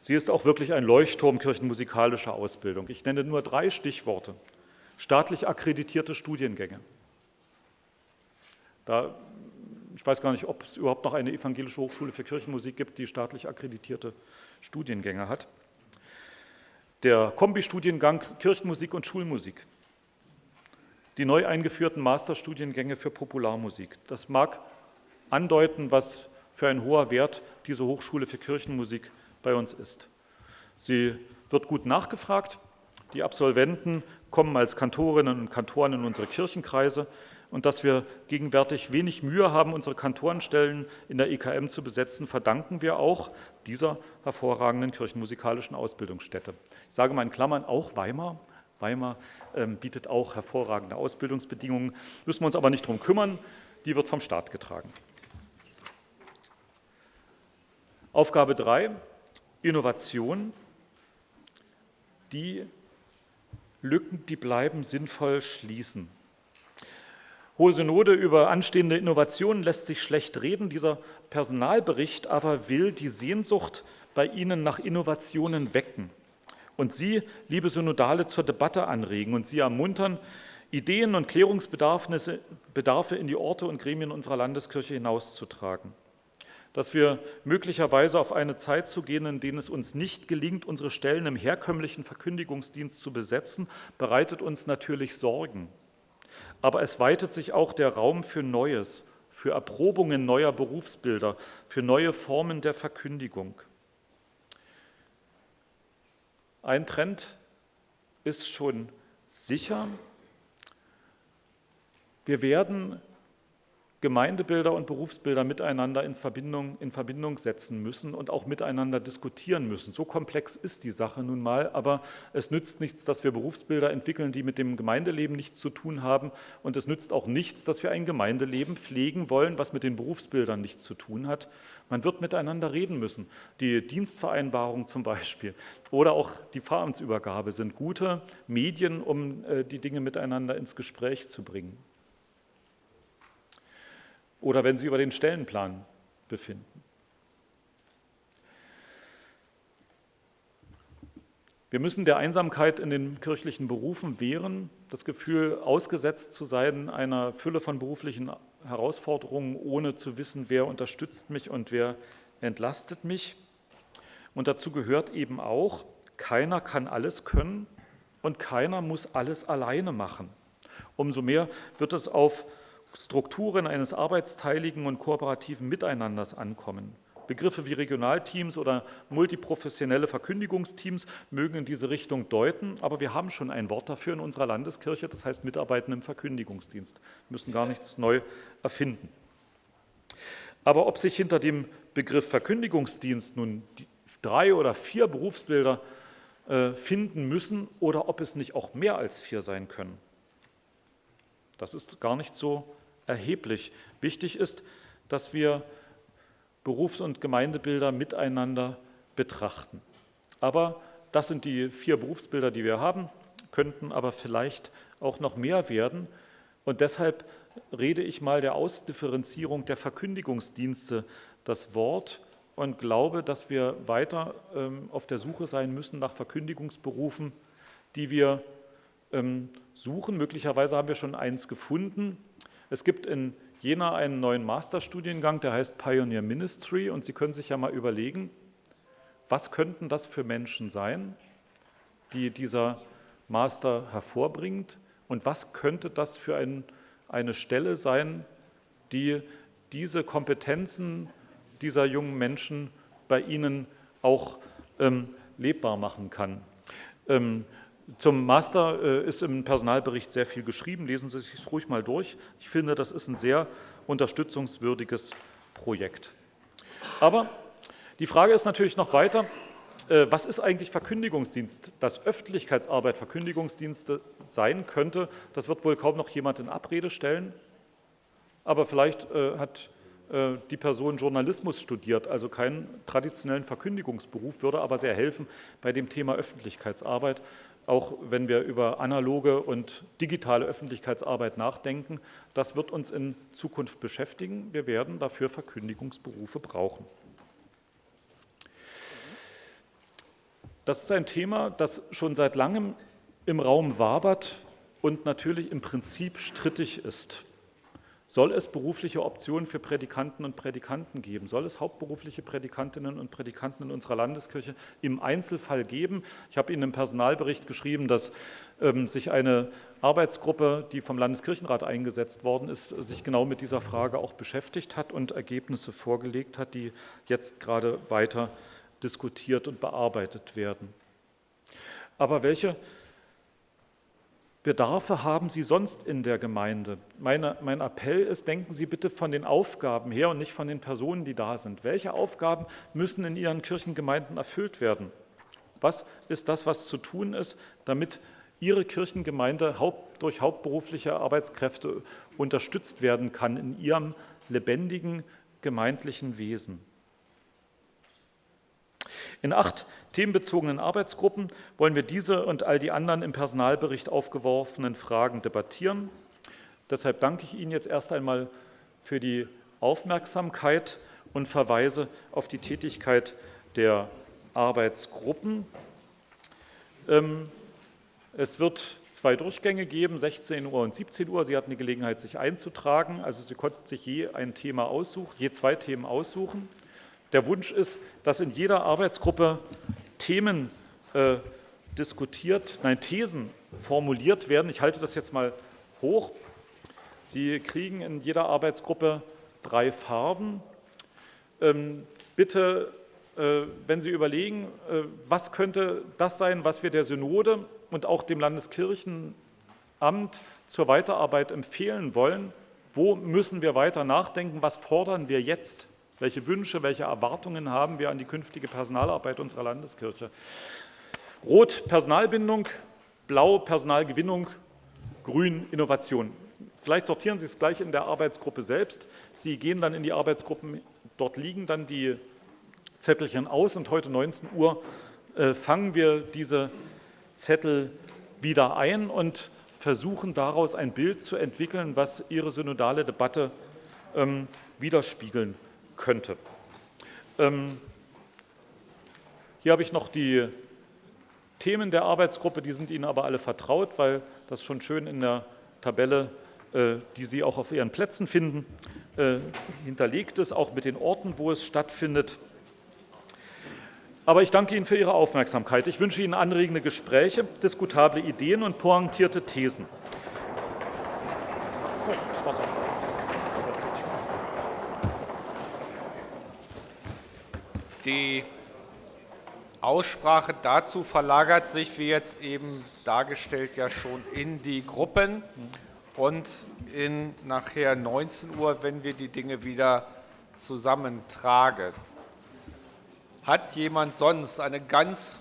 sie ist auch wirklich ein Leuchtturm kirchenmusikalischer Ausbildung. Ich nenne nur drei Stichworte. Staatlich akkreditierte Studiengänge. Da, ich weiß gar nicht, ob es überhaupt noch eine evangelische Hochschule für Kirchenmusik gibt, die staatlich akkreditierte Studiengänge hat der Kombistudiengang Kirchenmusik und Schulmusik, die neu eingeführten Masterstudiengänge für Popularmusik. Das mag andeuten, was für ein hoher Wert diese Hochschule für Kirchenmusik bei uns ist. Sie wird gut nachgefragt. Die Absolventen kommen als Kantorinnen und Kantoren in unsere Kirchenkreise und dass wir gegenwärtig wenig Mühe haben, unsere Kantorenstellen in der EKM zu besetzen, verdanken wir auch dieser hervorragenden kirchenmusikalischen Ausbildungsstätte. Ich sage mal in Klammern auch Weimar. Weimar ähm, bietet auch hervorragende Ausbildungsbedingungen, müssen wir uns aber nicht darum kümmern, die wird vom Staat getragen. Aufgabe 3, Innovation. Die Lücken, die bleiben, sinnvoll schließen. Hohe Synode über anstehende Innovationen lässt sich schlecht reden. Dieser Personalbericht aber will die Sehnsucht bei Ihnen nach Innovationen wecken und Sie, liebe Synodale, zur Debatte anregen und Sie ermuntern, Ideen und Klärungsbedarfe in die Orte und Gremien unserer Landeskirche hinauszutragen. Dass wir möglicherweise auf eine Zeit zu gehen, in denen es uns nicht gelingt, unsere Stellen im herkömmlichen Verkündigungsdienst zu besetzen, bereitet uns natürlich Sorgen aber es weitet sich auch der Raum für Neues, für Erprobungen neuer Berufsbilder, für neue Formen der Verkündigung. Ein Trend ist schon sicher. Wir werden Gemeindebilder und Berufsbilder miteinander in Verbindung, in Verbindung setzen müssen und auch miteinander diskutieren müssen. So komplex ist die Sache nun mal, aber es nützt nichts, dass wir Berufsbilder entwickeln, die mit dem Gemeindeleben nichts zu tun haben und es nützt auch nichts, dass wir ein Gemeindeleben pflegen wollen, was mit den Berufsbildern nichts zu tun hat. Man wird miteinander reden müssen. Die Dienstvereinbarung zum Beispiel oder auch die Pfarramtsübergabe sind gute Medien, um äh, die Dinge miteinander ins Gespräch zu bringen oder wenn Sie über den Stellenplan befinden. Wir müssen der Einsamkeit in den kirchlichen Berufen wehren, das Gefühl, ausgesetzt zu sein einer Fülle von beruflichen Herausforderungen, ohne zu wissen, wer unterstützt mich und wer entlastet mich. Und dazu gehört eben auch, keiner kann alles können und keiner muss alles alleine machen. Umso mehr wird es auf Strukturen eines arbeitsteiligen und kooperativen Miteinanders ankommen. Begriffe wie Regionalteams oder multiprofessionelle Verkündigungsteams mögen in diese Richtung deuten, aber wir haben schon ein Wort dafür in unserer Landeskirche, das heißt Mitarbeiten im Verkündigungsdienst. Wir müssen gar nichts neu erfinden. Aber ob sich hinter dem Begriff Verkündigungsdienst nun drei oder vier Berufsbilder äh, finden müssen oder ob es nicht auch mehr als vier sein können, das ist gar nicht so erheblich. Wichtig ist, dass wir Berufs- und Gemeindebilder miteinander betrachten. Aber das sind die vier Berufsbilder, die wir haben, könnten aber vielleicht auch noch mehr werden. Und deshalb rede ich mal der Ausdifferenzierung der Verkündigungsdienste das Wort und glaube, dass wir weiter ähm, auf der Suche sein müssen nach Verkündigungsberufen, die wir ähm, suchen. Möglicherweise haben wir schon eins gefunden. Es gibt in Jena einen neuen Masterstudiengang, der heißt Pioneer Ministry und Sie können sich ja mal überlegen, was könnten das für Menschen sein, die dieser Master hervorbringt und was könnte das für ein, eine Stelle sein, die diese Kompetenzen dieser jungen Menschen bei Ihnen auch ähm, lebbar machen kann. Ähm, zum Master äh, ist im Personalbericht sehr viel geschrieben. Lesen Sie sich ruhig mal durch. Ich finde, das ist ein sehr unterstützungswürdiges Projekt. Aber die Frage ist natürlich noch weiter, äh, was ist eigentlich Verkündigungsdienst? Dass Öffentlichkeitsarbeit Verkündigungsdienste sein könnte, das wird wohl kaum noch jemand in Abrede stellen. Aber vielleicht äh, hat die Person Journalismus studiert, also keinen traditionellen Verkündigungsberuf, würde aber sehr helfen bei dem Thema Öffentlichkeitsarbeit, auch wenn wir über analoge und digitale Öffentlichkeitsarbeit nachdenken. Das wird uns in Zukunft beschäftigen. Wir werden dafür Verkündigungsberufe brauchen. Das ist ein Thema, das schon seit langem im Raum wabert und natürlich im Prinzip strittig ist. Soll es berufliche Optionen für Prädikanten und Prädikanten geben? Soll es hauptberufliche Prädikantinnen und Prädikanten in unserer Landeskirche im Einzelfall geben? Ich habe Ihnen im Personalbericht geschrieben, dass ähm, sich eine Arbeitsgruppe, die vom Landeskirchenrat eingesetzt worden ist, sich genau mit dieser Frage auch beschäftigt hat und Ergebnisse vorgelegt hat, die jetzt gerade weiter diskutiert und bearbeitet werden. Aber welche Bedarfe haben Sie sonst in der Gemeinde? Meine, mein Appell ist, denken Sie bitte von den Aufgaben her und nicht von den Personen, die da sind. Welche Aufgaben müssen in Ihren Kirchengemeinden erfüllt werden? Was ist das, was zu tun ist, damit Ihre Kirchengemeinde haupt, durch hauptberufliche Arbeitskräfte unterstützt werden kann in ihrem lebendigen gemeindlichen Wesen? In acht themenbezogenen Arbeitsgruppen wollen wir diese und all die anderen im Personalbericht aufgeworfenen Fragen debattieren. Deshalb danke ich Ihnen jetzt erst einmal für die Aufmerksamkeit und verweise auf die Tätigkeit der Arbeitsgruppen. Ähm, es wird zwei Durchgänge geben, 16 Uhr und 17 Uhr. Sie hatten die Gelegenheit, sich einzutragen. Also Sie konnten sich je ein Thema aussuchen, je zwei Themen aussuchen. Der Wunsch ist, dass in jeder Arbeitsgruppe Themen äh, diskutiert, nein, Thesen formuliert werden. Ich halte das jetzt mal hoch. Sie kriegen in jeder Arbeitsgruppe drei Farben. Ähm, bitte, äh, wenn Sie überlegen, äh, was könnte das sein, was wir der Synode und auch dem Landeskirchenamt zur Weiterarbeit empfehlen wollen, wo müssen wir weiter nachdenken, was fordern wir jetzt? Welche Wünsche, welche Erwartungen haben wir an die künftige Personalarbeit unserer Landeskirche? Rot Personalbindung, Blau Personalgewinnung, Grün Innovation. Vielleicht sortieren Sie es gleich in der Arbeitsgruppe selbst. Sie gehen dann in die Arbeitsgruppen, dort liegen dann die Zettelchen aus und heute 19 Uhr äh, fangen wir diese Zettel wieder ein und versuchen daraus ein Bild zu entwickeln, was Ihre synodale Debatte ähm, widerspiegeln könnte. Ähm, hier habe ich noch die Themen der Arbeitsgruppe, die sind Ihnen aber alle vertraut, weil das schon schön in der Tabelle, äh, die Sie auch auf Ihren Plätzen finden, äh, hinterlegt ist, auch mit den Orten, wo es stattfindet. Aber ich danke Ihnen für Ihre Aufmerksamkeit. Ich wünsche Ihnen anregende Gespräche, diskutable Ideen und pointierte Thesen. Die Aussprache dazu verlagert sich, wie jetzt eben dargestellt, ja schon in die Gruppen und in nachher 19 Uhr, wenn wir die Dinge wieder zusammentragen. Hat jemand sonst eine ganz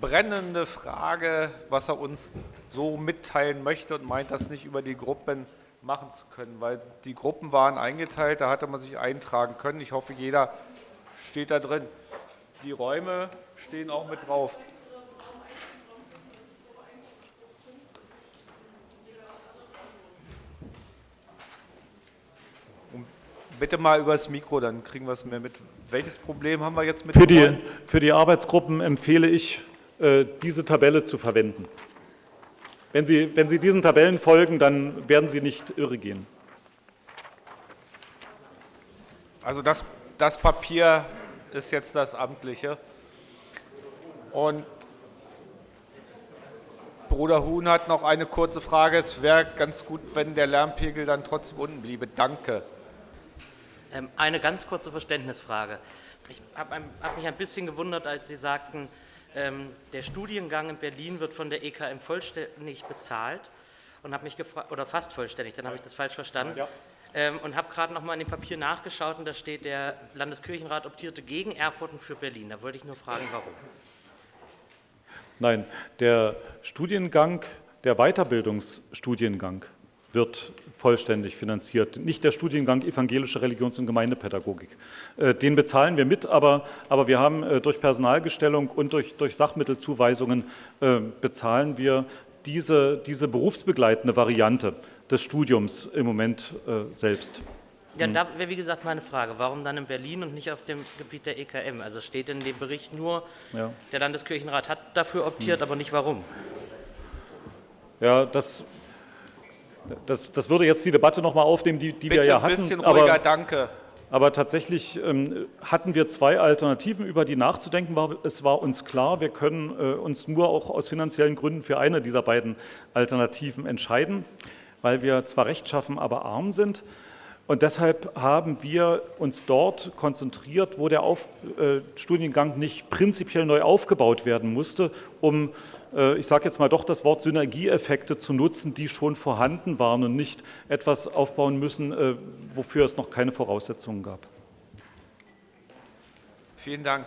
brennende Frage, was er uns so mitteilen möchte und meint, das nicht über die Gruppen machen zu können? Weil die Gruppen waren eingeteilt, da hatte man sich eintragen können. Ich hoffe, jeder steht da drin. Die Räume stehen auch mit drauf. Bitte mal übers Mikro, dann kriegen wir es mehr mit. Welches Problem haben wir jetzt mit für die, für die Arbeitsgruppen empfehle ich, äh, diese Tabelle zu verwenden. Wenn Sie, wenn Sie diesen Tabellen folgen, dann werden Sie nicht irre gehen. Also das, das Papier ist jetzt das Amtliche. Und Bruder Huhn hat noch eine kurze Frage. Es wäre ganz gut, wenn der Lärmpegel dann trotzdem unten bliebe. Danke. Ähm, eine ganz kurze Verständnisfrage. Ich habe hab mich ein bisschen gewundert, als Sie sagten, ähm, der Studiengang in Berlin wird von der EKM vollständig bezahlt und habe mich gefragt, oder fast vollständig, dann habe ich das falsch verstanden. Ja. Ähm, und habe gerade noch mal in dem Papier nachgeschaut und da steht, der Landeskirchenrat optierte gegen Erfurt und für Berlin. Da wollte ich nur fragen, warum. Nein, der Studiengang, der Weiterbildungsstudiengang wird vollständig finanziert. Nicht der Studiengang Evangelische Religions- und Gemeindepädagogik. Äh, den bezahlen wir mit, aber, aber wir haben äh, durch Personalgestellung und durch, durch Sachmittelzuweisungen äh, bezahlen wir diese, diese berufsbegleitende Variante des Studiums im Moment selbst. Ja, da wäre wie gesagt meine Frage, warum dann in Berlin und nicht auf dem Gebiet der EKM? Also steht in dem Bericht nur, ja. der Landeskirchenrat hat dafür optiert, hm. aber nicht warum. Ja, das das, das würde jetzt die Debatte noch mal aufnehmen, die, die Bitte wir ja hatten. Ein bisschen ruhiger, aber, danke. Aber tatsächlich ähm, hatten wir zwei Alternativen, über die nachzudenken war. Es war uns klar, wir können äh, uns nur auch aus finanziellen Gründen für eine dieser beiden Alternativen entscheiden, weil wir zwar rechtschaffen, aber arm sind. Und deshalb haben wir uns dort konzentriert, wo der Auf, äh, Studiengang nicht prinzipiell neu aufgebaut werden musste, um äh, ich sage jetzt mal doch das Wort Synergieeffekte zu nutzen, die schon vorhanden waren und nicht etwas aufbauen müssen, äh, wofür es noch keine Voraussetzungen gab. Vielen Dank.